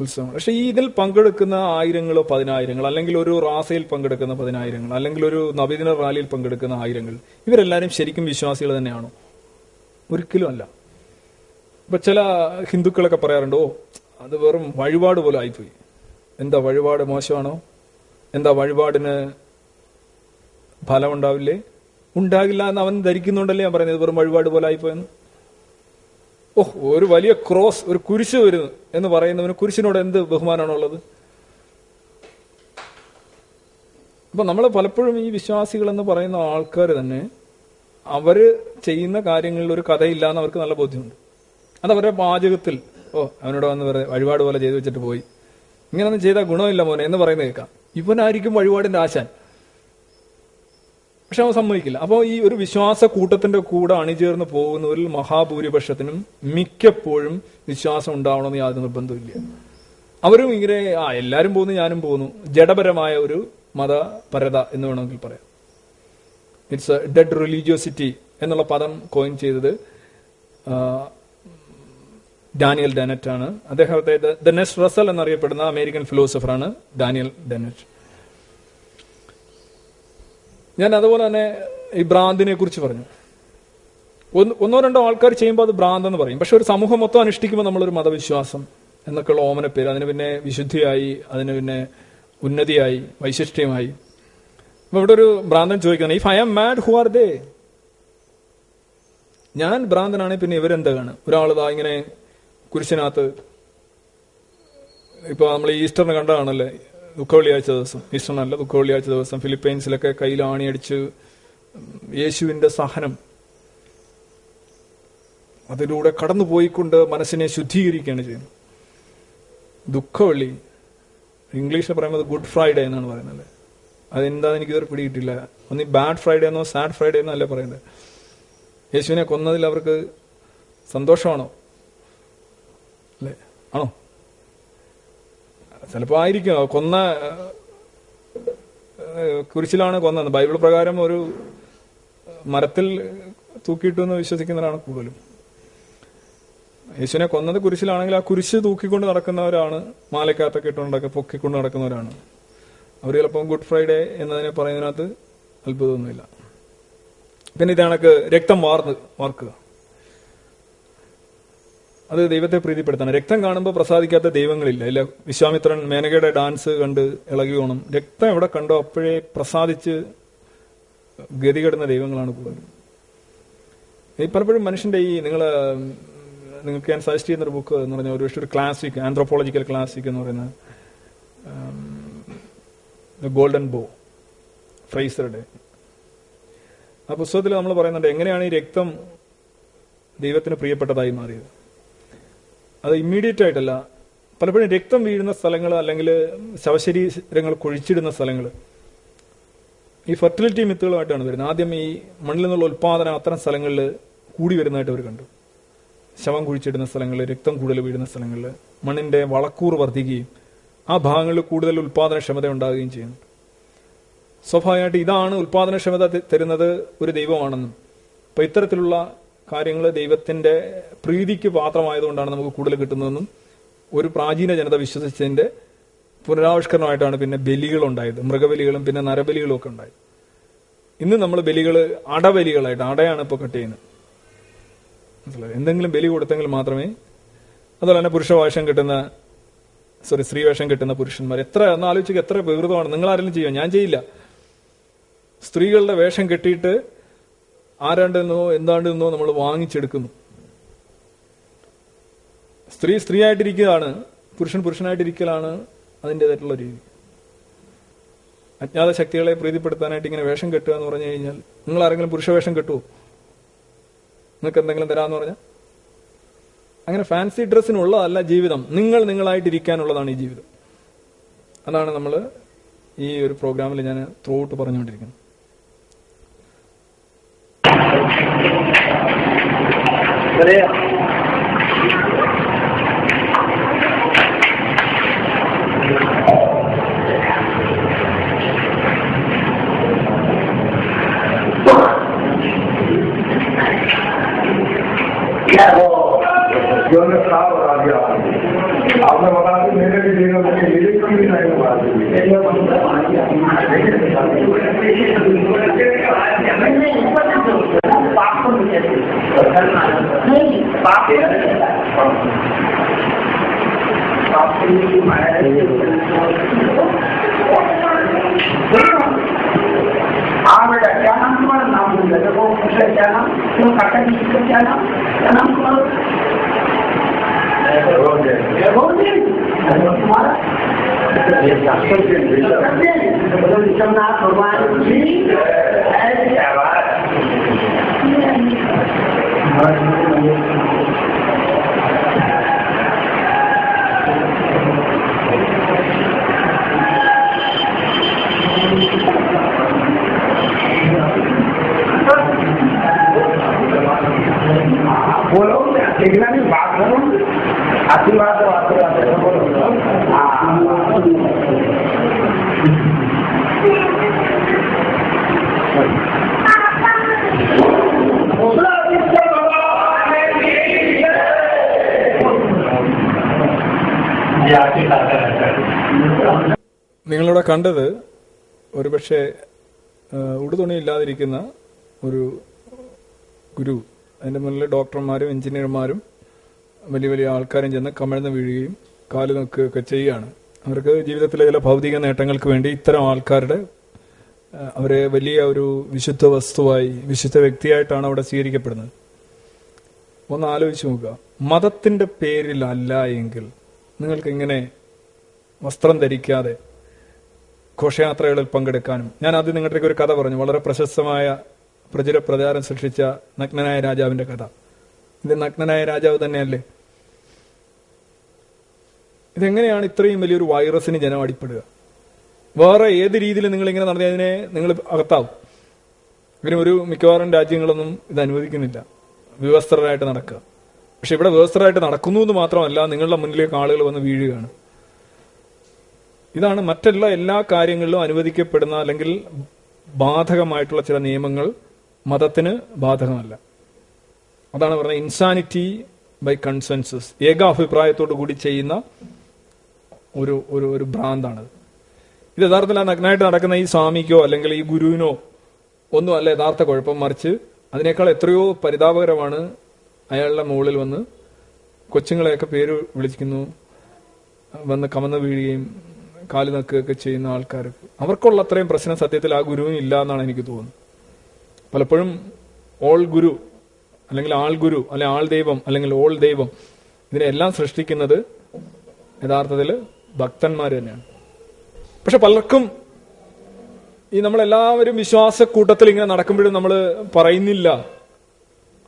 ഉത്സവം. പക്ഷെ ഈ ഇതിൽ പങ്കെടുക്കുന്ന ആയിരങ്ങളോ പതിനായിരങ്ങൾ അല്ലെങ്കിൽ ഒരു റാസയിൽ പങ്കെടുക്കുന്ന പതിനായിരങ്ങൾ അല്ലെങ്കിൽ ഒരു നബിദിന റാലിയിൽ പങ്കെടുക്കുന്ന ആയിരങ്ങൾ ഇവരെല്ലാവരും ശരിക്കും വിശ്വാസികൾ തന്നെയാണോ? ഒരിക്കലും അല്ല. ഇപ്പൊ ചില ഹിന്ദുക്കളൊക്കെ പറയാറുണ്ട് ഓ അത് വെറും വഴിപാട് പോലെ ആയിപ്പോയി. എന്താ വഴിപാട് മോശമാണോ? എന്താ വഴിപാടിന് ഫലം ഉണ്ടാവില്ലേ? ഉണ്ടാകില്ല എന്ന് അവൻ ധരിക്കുന്നുണ്ടല്ലേ ഞാൻ പറയുന്നത്? വെറും വഴിപാട് പോലെ ആയിപ്പോയെന്ന്? ഓഹ് ഒരു വലിയ ക്രോസ് ഒരു കുരിശ് വരുന്നു എന്ന് പറയുന്നവന് കുരിശിനോട് എന്ത് ബഹുമാനമാണുള്ളത്? അപ്പൊ നമ്മൾ പലപ്പോഴും ഈ വിശ്വാസികൾ എന്ന് പറയുന്ന ആൾക്കാർ തന്നെ അവർ ചെയ്യുന്ന കാര്യങ്ങളിൽ ഒരു കഥയില്ല എന്ന് അവർക്ക് നല്ല ബോധ്യമുണ്ട്. അത് അവരുടെ പാചകത്തിൽ ഓ അവനോട് വന്ന് വെറുതെ വഴിപാട് പോലെ ചെയ്തു വെച്ചിട്ട് പോയി. ഇങ്ങനൊന്നും ചെയ്താൽ ഗുണമില്ല മോനെ എന്ന് പറയുന്നത് കേൾക്കാം. ഇവനായിരിക്കും വഴിപാടിന്റെ ആശാൻ. പക്ഷെ അവൻ സമ്മതിക്കില്ല. അപ്പോൾ ഈ ഒരു വിശ്വാസ കൂട്ടത്തിന്റെ കൂടെ അണിചേർന്ന് പോകുന്നവരിൽ മഹാഭൂരിപക്ഷത്തിനും മിക്കപ്പോഴും വിശ്വാസം ഉണ്ടാവണമെന്ന് യാതൊരു നിർബന്ധമില്ല അവരും ഇങ്ങനെ ആ എല്ലാരും പോകുന്നു ഞാനും പോകുന്നു. ജഡപരമായ ഒരു മതപരത എന്ന് വേണമെങ്കിൽ പറയാം. ഇറ്റ്സ് ഡെഡ് റിലീജിയോസിറ്റി എന്നുള്ള പദം കോയിൻ ചെയ്തത് ഡാനിയൽ ഡെനറ്റ് ആണ് അദ്ദേഹത്തെ ദ നെസ്റ്റ് റസൽ എന്നറിയപ്പെടുന്ന അമേരിക്കൻ ഫിലോസഫറാണ് ഡാനിയൽ ഡെനറ്റ് ഞാൻ അതുപോലെ തന്നെ ഈ ഭ്രാന്തിനെ കുറിച്ച് പറഞ്ഞു. ഒന്ന് രണ്ടോ ആൾക്കാർ ചെയ്യുമ്പോൾ അത് ഭ്രാന്തെന്ന് പറയും. പക്ഷെ ഒരു സമൂഹം മൊത്തം അനുഷ്ഠിക്കുമ്പോൾ നമ്മളൊരു മതവിശ്വാസം എന്നൊക്കെയുള്ള ഓമന പേര്. അതിന് പിന്നെ വിശുദ്ധിയായി അതിന് പിന്നെ ഉന്നതിയായി വൈശിഷ്ട്യമായി. അപ്പൊ ഇവിടെ ഒരു ഭ്രാന്തൻ ചോദിക്കുന്നത് if I am mad who are they ഞാൻ ഭ്രാന്തനാണെങ്കിൽ പിന്നെ ഇവരെന്താണ്? ഒരാളിതാ ഇങ്ങനെ കുരിശിനകത്ത് ഇപ്പൊ നമ്മൾ ഈസ്റ്ററിന് കണ്ടതാണല്ലേ? ദുഃഖവെള്ളിയാഴ്ച ദിവസം. ഈസ്റ്റർ നല്ല ദുഃഖവെള്ളിയാഴ്ച ദിവസം. ഫിലിപ്പൈൻസിലൊക്കെ കയ്യിൽ ആണിയടിച്ച് യേശുവിന്റെ സഹനം അതിലൂടെ കടന്നു പോയിക്കൊണ്ട് മനസ്സിനെ ശുദ്ധീകരിക്കുകയാണ് ചെയ്യുന്നത്. ദുഃഖവെള്ളി ഇംഗ്ലീഷിൽ പറയുന്നത് ഗുഡ് ഫ്രൈഡേ എന്നാണ് പറയുന്നത്. അതെന്താന്ന് എനിക്ക് ഇതുവരെ പിടികിട്ടില്ല. ഒന്ന് ബാഡ് ഫ്രൈഡേ എന്നോ സാഡ് ഫ്രൈഡേ എന്നോ അല്ലേ പറയുന്നത്. യേശുവിനെ കൊന്നതിൽ അവർക്ക് സന്തോഷമാണോ? അല്ലേ? ആണോ? ചിലപ്പോ ആയിരിക്കും. കൊന്ന കുരിശിലാണ് കൊന്നത്. ബൈബിൾ പ്രകാരം ഒരു മരത്തിൽ തൂക്കിയിട്ടു എന്ന് വിശ്വസിക്കുന്നവരാണ് കൂടുതലും. യേശുവിനെ കൊന്നത് കുരിശിലാണെങ്കിൽ ആ കുരിശ് തൂക്കിക്കൊണ്ട് നടക്കുന്നവരാണ് മാലക്കാത്തൊക്കെ ഇട്ടുകൊണ്ടൊക്കെ പൊക്കിക്കൊണ്ട് നടക്കുന്നവരാണ്. അവർ ചിലപ്പം ഗുഡ് ഫ്രൈഡേ എന്നതിനെ പറയുന്നതിനകത്ത് അത്ഭുതമൊന്നുമില്ല. പിന്നെ ഇതാണക്ക് രക്തം വാർന്ന് വാർക്കുക. അത് ദൈവത്തെ പ്രീതിപ്പെടുത്തണം. രക്തം കാണുമ്പോൾ പ്രസാദിക്കാത്ത ദൈവങ്ങളില്ല. ഇല്ല വിശ്വാമിത്രൻ മേനകയുടെ ഡാൻസ് കണ്ട് ഇളകി പോകണം രക്തം എവിടെ കണ്ടോ അപ്പോഴേ പ്രസാദിച്ച് ഗതികെടുന്ന ദൈവങ്ങളാണ് കൂടുതൽ ഈ പലപ്പോഴും മനുഷ്യന്റെ ഈ നിങ്ങൾ നിങ്ങൾക്ക് ഞാൻ സജസ്റ്റ് ചെയ്യുന്ന ഒരു ബുക്ക് എന്ന് പറഞ്ഞാൽ ഒരു പക്ഷേ ഒരു ക്ലാസിക് ആന്ത്രോപോളജിക്കൽ ക്ലാസിക് എന്ന് പറയുന്ന ഗോൾഡൻ ബോ ഫ്രൈസറുടെ ആ പുസ്തകത്തിൽ നമ്മൾ പറയുന്നുണ്ട് എങ്ങനെയാണ് ഈ രക്തം ദൈവത്തിന് പ്രിയപ്പെട്ടതായി മാറിയത്? അത് ഇമ്മീഡിയറ്റ് ആയിട്ടല്ല. പലപ്പോഴും രക്തം വീഴുന്ന സ്ഥലങ്ങൾ അല്ലെങ്കിൽ ശവശരീരങ്ങൾ കുഴിച്ചിടുന്ന സ്ഥലങ്ങൾ. ഈ ഫെർട്ടിലിറ്റി മിത്തുകളുമായിട്ടാണ് വരുന്നത്. ആദ്യം ഈ മണ്ണിൽ നിന്നുള്ള ഉൽപാദനം അത്തരം സ്ഥലങ്ങളിൽ കൂടി വരുന്നതായിട്ട് അവർ കണ്ടു. ശവം കുഴിച്ചിടുന്ന സ്ഥലങ്ങളിൽ രക്തം കൂടുതൽ വീഴുന്ന സ്ഥലങ്ങളിൽ മണ്ണിന്റെ വളക്കൂർ വർദ്ധിക്കുകയും ആ ഭാഗങ്ങളിൽ കൂടുതൽ ഉൽപാദനക്ഷമത ഉണ്ടാകുകയും ചെയ്യുന്നു. സ്വാഭാവികമായിട്ട് ഇതാണ് ഉൽപാദനക്ഷമത തരുന്നത് ഒരു ദൈവമാണെന്നും. അപ്പൊ ഇത്തരത്തിലുള്ള കാര്യങ്ങൾ ദൈവത്തിന്റെ പ്രീതിക്ക് പാത്രമായതുകൊണ്ടാണ് നമുക്ക് കൂടുതൽ കിട്ടുന്നതെന്നും ഒരു പ്രാചീന ജനത വിശ്വസിച്ചതിന്റെ പുനരാവിഷ്കരണമായിട്ടാണ് പിന്നെ ബലികൾ ഉണ്ടായത് മൃഗബലികളും പിന്നെ നരബലികളും ഒക്കെ ഉണ്ടായത്. ഇന്ന് നമ്മൾ ബലികൾ അടബലികളായിട്ട് അടയാണ് ഇപ്പോൾ കട്ട് ചെയ്യുന്നത്? എന്തെങ്കിലും ബലി കൊടുത്തെങ്കിൽ മാത്രമേ അതുപോലെ തന്നെ പുരുഷവേഷം കിട്ടുന്ന സോറി സ്ത്രീവേഷം കിട്ടുന്ന പുരുഷന്മാർ എത്ര ഒന്ന് ആലോചിക്കുക എത്ര വികൃതമാണ്. നിങ്ങൾ ആരെങ്കിലും ചെയ്യുമോ ഞാൻ ചെയ്യില്ല. സ്ത്രീകളുടെ വേഷം കെട്ടിയിട്ട് ആരാണ്ടെന്നോ എന്താണ്ടെന്നോ നമ്മൾ വാങ്ങിച്ചെടുക്കുന്നു. സ്ത്രീ സ്ത്രീ ആയിട്ടിരിക്കുകയാണ് പുരുഷൻ പുരുഷനായിട്ടിരിക്കലാണ് അതിന്റെതായിട്ടുള്ള രീതി. അജ്ഞാത ശക്തികളെ പ്രീതിപ്പെടുത്താനായിട്ട് ഇങ്ങനെ വേഷം കെട്ടുക എന്ന് പറഞ്ഞു കഴിഞ്ഞാൽ നിങ്ങൾ ആരെങ്കിലും പുരുഷവേഷം കെട്ടുമോ നിങ്ങൾക്ക് എന്തെങ്കിലും തരാമെന്ന് പറഞ്ഞാൽ? അങ്ങനെ ഫാൻസി ഡ്രസ്സിനുള്ളതല്ല ജീവിതം. നിങ്ങൾ നിങ്ങളായിട്ടിരിക്കാനുള്ളതാണ് ഈ ജീവിതം. അതാണ് നമ്മൾ ഈ ഒരു പ്രോഗ്രാമിൽ ഞാൻ ത്രൂ ഔട്ട് പറഞ്ഞുകൊണ്ടിരിക്കുന്നത്. Brea. क्या हो जो मैं साफ़ बता दिया आपने बता दी मेरे भी देगा मुझे मेरे कम बता दी हाँ। क्या नाम तुम्हारा नाम भूल गया वो पूछ रहे क्या नाम तुम काका जी का क्या नाम क्या नाम तुम्हारा तुम्हारा विश्वनाथ भगवान जी क्या बात সেখানে বাদ ধরুন আশি মাস നിങ്ങളിവിടെ കണ്ടത് ഒരുപക്ഷെ ഉടുതുണിയില്ലാതിരിക്കുന്ന ഒരു ഗുരു അതിന്റെ മുന്നിൽ ഡോക്ടർമാരും എഞ്ചിനീയർമാരും വലിയ വലിയ ആൾക്കാരും ചെന്ന് കമിഴ്ന്ന് വീഴുകയും കാൽ നോക്കുകയൊക്കെ ചെയ്യുകയാണ്. അവർക്ക് ജീവിതത്തിലെ ചില ഭൗതിക നേട്ടങ്ങൾക്ക് വേണ്ടി ഇത്തരം ആൾക്കാരുടെ അവരെ വലിയ ഒരു വിശുദ്ധ വസ്തുവായി വിശുദ്ധ വ്യക്തിയായിട്ടാണ് അവിടെ സ്വീകരിക്കപ്പെടുന്നത്. ഒന്ന് ആലോചിച്ച് നോക്കുക. മതത്തിന്റെ പേരിലല്ല എങ്കിൽ നിങ്ങൾക്ക് ഇങ്ങനെ വസ്ത്രം ധരിക്കാതെ ഘോഷയാത്രകളിൽ പങ്കെടുക്കാനും. ഞാൻ ആദ്യം നിങ്ങളുടെ ഒരു കഥ പറഞ്ഞു. വളരെ പ്രശസ്തമായ പ്രചുര പ്രചാരം സൃഷ്ടിച്ച നഗ്നനായ രാജാവിന്റെ കഥ. ഇത് നഗ്നനായ രാജാവ് തന്നെയല്ലേ? ഇതെങ്ങനെയാണ് ഇത്രയും വലിയൊരു വൈറസിന് ജനം അടിപ്പെടുക? വേറെ ഏത് രീതിയിൽ നിങ്ങൾ ഇങ്ങനെ നടന്നതിനെ നിങ്ങൾ അകത്താവും? ഇങ്ങനെ ഒരു മിക്കവാറും രാജ്യങ്ങളൊന്നും ഇത് അനുവദിക്കുന്നില്ല. വിവസ്ത്രരായിട്ട് നടക്കുക. പക്ഷെ ഇവിടെ വിവസ്ത്രരായിട്ട് നടക്കുന്നു എന്ന് മാത്രമല്ല നിങ്ങളുടെ മുന്നിലേക്ക് ആളുകൾ വന്ന് വീഴുകയാണ്. ഇതാണ് മറ്റെല്ലാ എല്ലാ കാര്യങ്ങളിലും അനുവദിക്കപ്പെടുന്ന അല്ലെങ്കിൽ ബാധകമായിട്ടുള്ള ചില നിയമങ്ങൾ മതത്തിന് ബാധകമല്ല. അതാണ് പറഞ്ഞത് ഇൻസാനിറ്റി ബൈ കൺസെൻസസ് ഏകാഭിപ്രായത്തോടു കൂടി ചെയ്യുന്ന ഒരു ഒരു ഒരു ഭ്രാന്താണത്. ഇത് യഥാർത്ഥത്തിൽ ആ നഗ്നായിട്ട് നടക്കുന്ന ഈ സ്വാമിക്കോ അല്ലെങ്കിൽ ഈ ഗുരുവിനോ ഒന്നും അല്ല യഥാർത്ഥ കുഴപ്പം. മറിച്ച് അതിനേക്കാൾ എത്രയോ പരിതാപകരമാണ് അയാളുടെ മുകളിൽ വന്ന് കൊച്ചുങ്ങളെയൊക്കെ പേര് വിളിക്കുന്നു വന്ന് കമന്ന് വീഴുകയും കാൽ നക്കുകയൊക്കെ ചെയ്യുന്ന ആൾക്കാർക്ക് അവർക്കുള്ള അത്രയും പ്രശ്നം സത്യത്തിൽ ആ ഗുരുവിനില്ല എന്നാണ് എനിക്ക് തോന്നുന്നത്. പലപ്പോഴും ഓൾ ഗുരു അല്ലെങ്കിൽ ആൾ ഗുരു അല്ലെ ആൾ ദൈവം അല്ലെങ്കിൽ ഓൾ ദൈവം ഇതിനെല്ലാം സൃഷ്ടിക്കുന്നത് യഥാർത്ഥത്തിൽ ഭക്തന്മാർ തന്നെയാണ്. പക്ഷെ പലർക്കും ഈ നമ്മളെല്ലാവരും വിശ്വാസക്കൂട്ടത്തിൽ ഇങ്ങനെ നടക്കുമ്പോഴും നമ്മൾ പറയുന്നില്ല.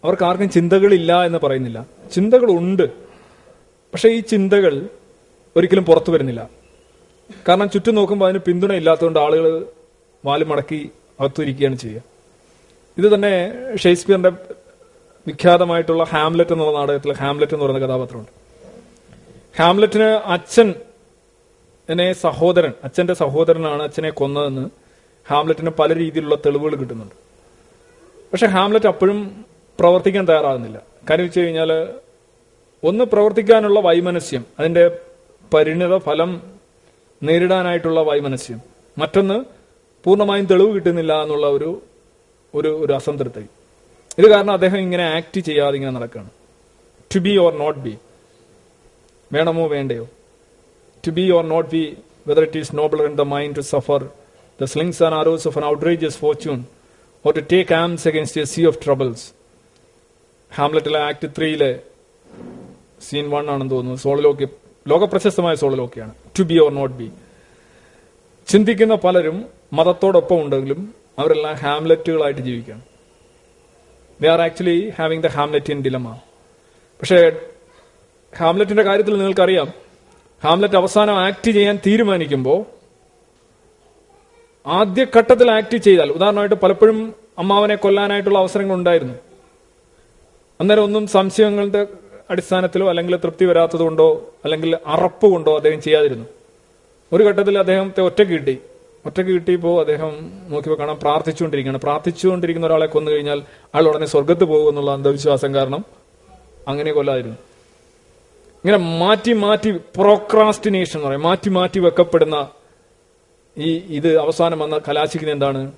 അവർക്ക് ആർക്കും ചിന്തകളില്ല എന്ന് പറയുന്നില്ല. ചിന്തകളുണ്ട്. പക്ഷെ ഈ ചിന്തകൾ ഒരിക്കലും പുറത്തു വരുന്നില്ല. കാരണം ചുറ്റും നോക്കുമ്പോൾ അതിന് പിന്തുണ ഇല്ലാത്തതുകൊണ്ട് ആളുകൾ വാൽ മടക്കി അകത്തിരിക്കുകയാണ് ചെയ്യുക. ഇത് തന്നെ ഷേക്സ്പിയറിന്റെ വിഖ്യാതമായിട്ടുള്ള ഹാംലെറ്റ് എന്നുള്ള നാടകത്തിൽ ഹാംലെറ്റ് എന്ന് പറയുന്ന കഥാപാത്രമുണ്ട്. ഹാംലെറ്റിന് അച്ഛൻ എന്നെ സഹോദരൻ അച്ഛന്റെ സഹോദരനാണ് അച്ഛനെ കൊന്നതെന്ന് ഹാംലെറ്റിന് പല രീതിയിലുള്ള തെളിവുകൾ കിട്ടുന്നുണ്ട്. പക്ഷെ ഹാംലെറ്റ് അപ്പോഴും പ്രവർത്തിക്കാൻ തയ്യാറാകുന്നില്ല. കാര്യം വെച്ച് കഴിഞ്ഞാൽ ഒന്ന് പ്രവർത്തിക്കാനുള്ള വൈമനസ്യം അതിന്റെ പരിണിത ഫലം നേരിടാനായിട്ടുള്ള വൈമനസ്യം. മറ്റൊന്ന് പൂർണമായും തെളിവ് കിട്ടുന്നില്ല എന്നുള്ള ഒരു ഒരു ഒരു അസംതൃപ്തി. ഇത് കാരണം അദ്ദേഹം ഇങ്ങനെ ആക്ട് ചെയ്യാതെ ഇങ്ങനെ നടക്കുകയാണ് to be or not be വേണമോ വേണ്ടയോ? To be or not be whether it is noble in the mind to suffer the slings and arrows of an outrageous fortune or to take arms against a sea of troubles ഹാംലറ്റിലെ act ത്രീയിലെ scene one ആണെന്ന് തോന്നുന്നു. Soliloquy ലോകപ്രശസ്തമായ സോളലോക്കിയാണ്. To be or not be ചിന്തിക്കുന്ന പലരും മതത്തോടൊപ്പം ഉണ്ടെങ്കിലും അവരെല്ലാം ഹാംലെറ്റുകളായിട്ട് ജീവിക്കുകയാണ് they are actually having the Hamletian dilemma പക്ഷേ ഹാംലെറ്റിന്റെ കാര്യത്തിൽ നിങ്ങൾക്കറിയാം. ഹാംലെറ്റ് അവസാനം ആക്ട് ചെയ്യാൻ തീരുമാനിക്കുമ്പോൾ ആദ്യഘട്ടത്തിൽ ആക്ട് ചെയ്താൽ ഉദാഹരണമായിട്ട് പലപ്പോഴും അമ്മാവനെ കൊല്ലാനായിട്ടുള്ള അവസരങ്ങൾ ഉണ്ടായിരുന്നു അന്നേരം ഒന്നും സംശയങ്ങളുടെ അടിസ്ഥാനത്തിലോ അല്ലെങ്കിൽ തൃപ്തി വരാത്തത് കൊണ്ടോ അല്ലെങ്കിൽ അറപ്പ് കൊണ്ടോ അദ്ദേഹം ചെയ്യാതിരുന്നു. ഒരു ഘട്ടത്തിൽ അദ്ദേഹത്തെ ഒറ്റ കിട്ടി. ഒറ്റയ്ക്ക് കിട്ടിയപ്പോൾ അദ്ദേഹം നോക്കിയപ്പോൾ കാണാൻ പ്രാർത്ഥിച്ചുകൊണ്ടിരിക്കുകയാണ്. പ്രാർത്ഥിച്ചുകൊണ്ടിരിക്കുന്ന ഒരാളെ കൊന്നു കഴിഞ്ഞാൽ അയാൾ ഉടനെ സ്വർഗത്ത് പോകും എന്നുള്ള അന്ധവിശ്വാസം കാരണം അങ്ങനെ കൊല്ലായിരുന്നു ഇങ്ങനെ മാറ്റി മാറ്റി പ്രോക്രാസ്റ്റിനേഷൻ എന്ന് പറയും. മാറ്റി മാറ്റി വെക്കപ്പെടുന്ന ഈ ഇത് അവസാനം വന്ന കലാശിക്കുന്ന എന്താണ്?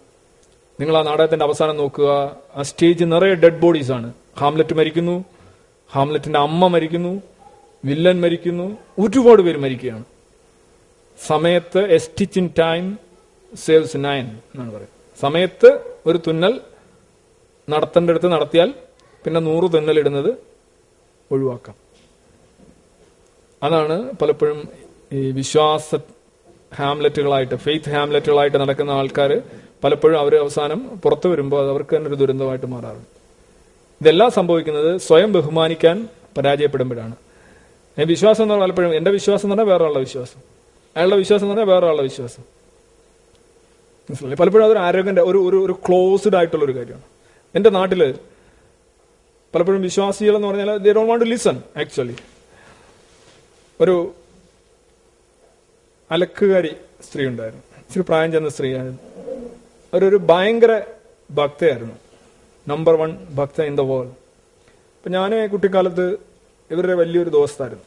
നിങ്ങൾ ആ നാടകത്തിന്റെ അവസാനം നോക്കുക. ആ സ്റ്റേജ് നിറയെ ഡെഡ് ബോഡീസ് ആണ്. ഹാംലെറ്റ് മരിക്കുന്നു. ഹാംലെറ്റിന്റെ അമ്മ മരിക്കുന്നു. വില്ലൻ മരിക്കുന്നു. ഒരുപാട് പേര് മരിക്കുകയാണ്. സമയത്ത് a stitch in time saves nine എന്നാണ് പറയുന്നത്. സമയത്ത് ഒരു തുന്നൽ നടത്തേണ്ട അടുത്ത് നടത്തിയാൽ പിന്നെ നൂറ് തുന്നൽ ഇടുന്നത് ഒഴിവാക്കാം. അതാണ് പലപ്പോഴും ഈ വിശ്വാസ ഹാംലെറ്റുകളായിട്ട് ഫെയ്ത്ത് ഹാംലെറ്റുകളായിട്ട് നടക്കുന്ന ആൾക്കാർ പലപ്പോഴും അവർ അവസാനം പുറത്തു വരുമ്പോൾ അത് അവർക്ക് തന്നെ ഒരു ദുരന്തമായിട്ട് മാറാറുണ്ട്. ഇതെല്ലാം സംഭവിക്കുന്നത് സ്വയം ബഹുമാനിക്കാൻ പരാജയപ്പെടുമ്പോഴാണ്. വിശ്വാസം എന്ന് പറഞ്ഞാൽ പലപ്പോഴും എന്റെ വിശ്വാസം എന്ന് പറഞ്ഞാൽ വേറെ വേറൊരാളുടെ വിശ്വാസം. അയാളുടെ വിശ്വാസം എന്ന് പറഞ്ഞാൽ വേറെ വേറൊരാളുടെ വിശ്വാസം. മനസ്സിലായി? പലപ്പോഴും അതൊരു ആരോഗ്യന്റെ ഒരു ഒരു ഒരു ക്ലോസ്ഡ് ആയിട്ടുള്ള ഒരു കാര്യമാണ്. എന്റെ നാട്ടിൽ പലപ്പോഴും വിശ്വാസികൾ എന്ന് പറഞ്ഞാൽ they don't want to listen actually ഒരു അലക്കുകാരി സ്ത്രീ ഉണ്ടായിരുന്നു. ഇച്ചിരി പ്രായം ചെന്ന സ്ത്രീയായിരുന്നു. അവരൊരു ഭയങ്കര ഭക്തയായിരുന്നു. നമ്പർ വൺ ഭക്ത ഇൻ ദ വേൾഡ് അപ്പം ഞാൻ കുട്ടിക്കാലത്ത് ഇവരുടെ വലിയൊരു ദോസ്തായിരുന്നു.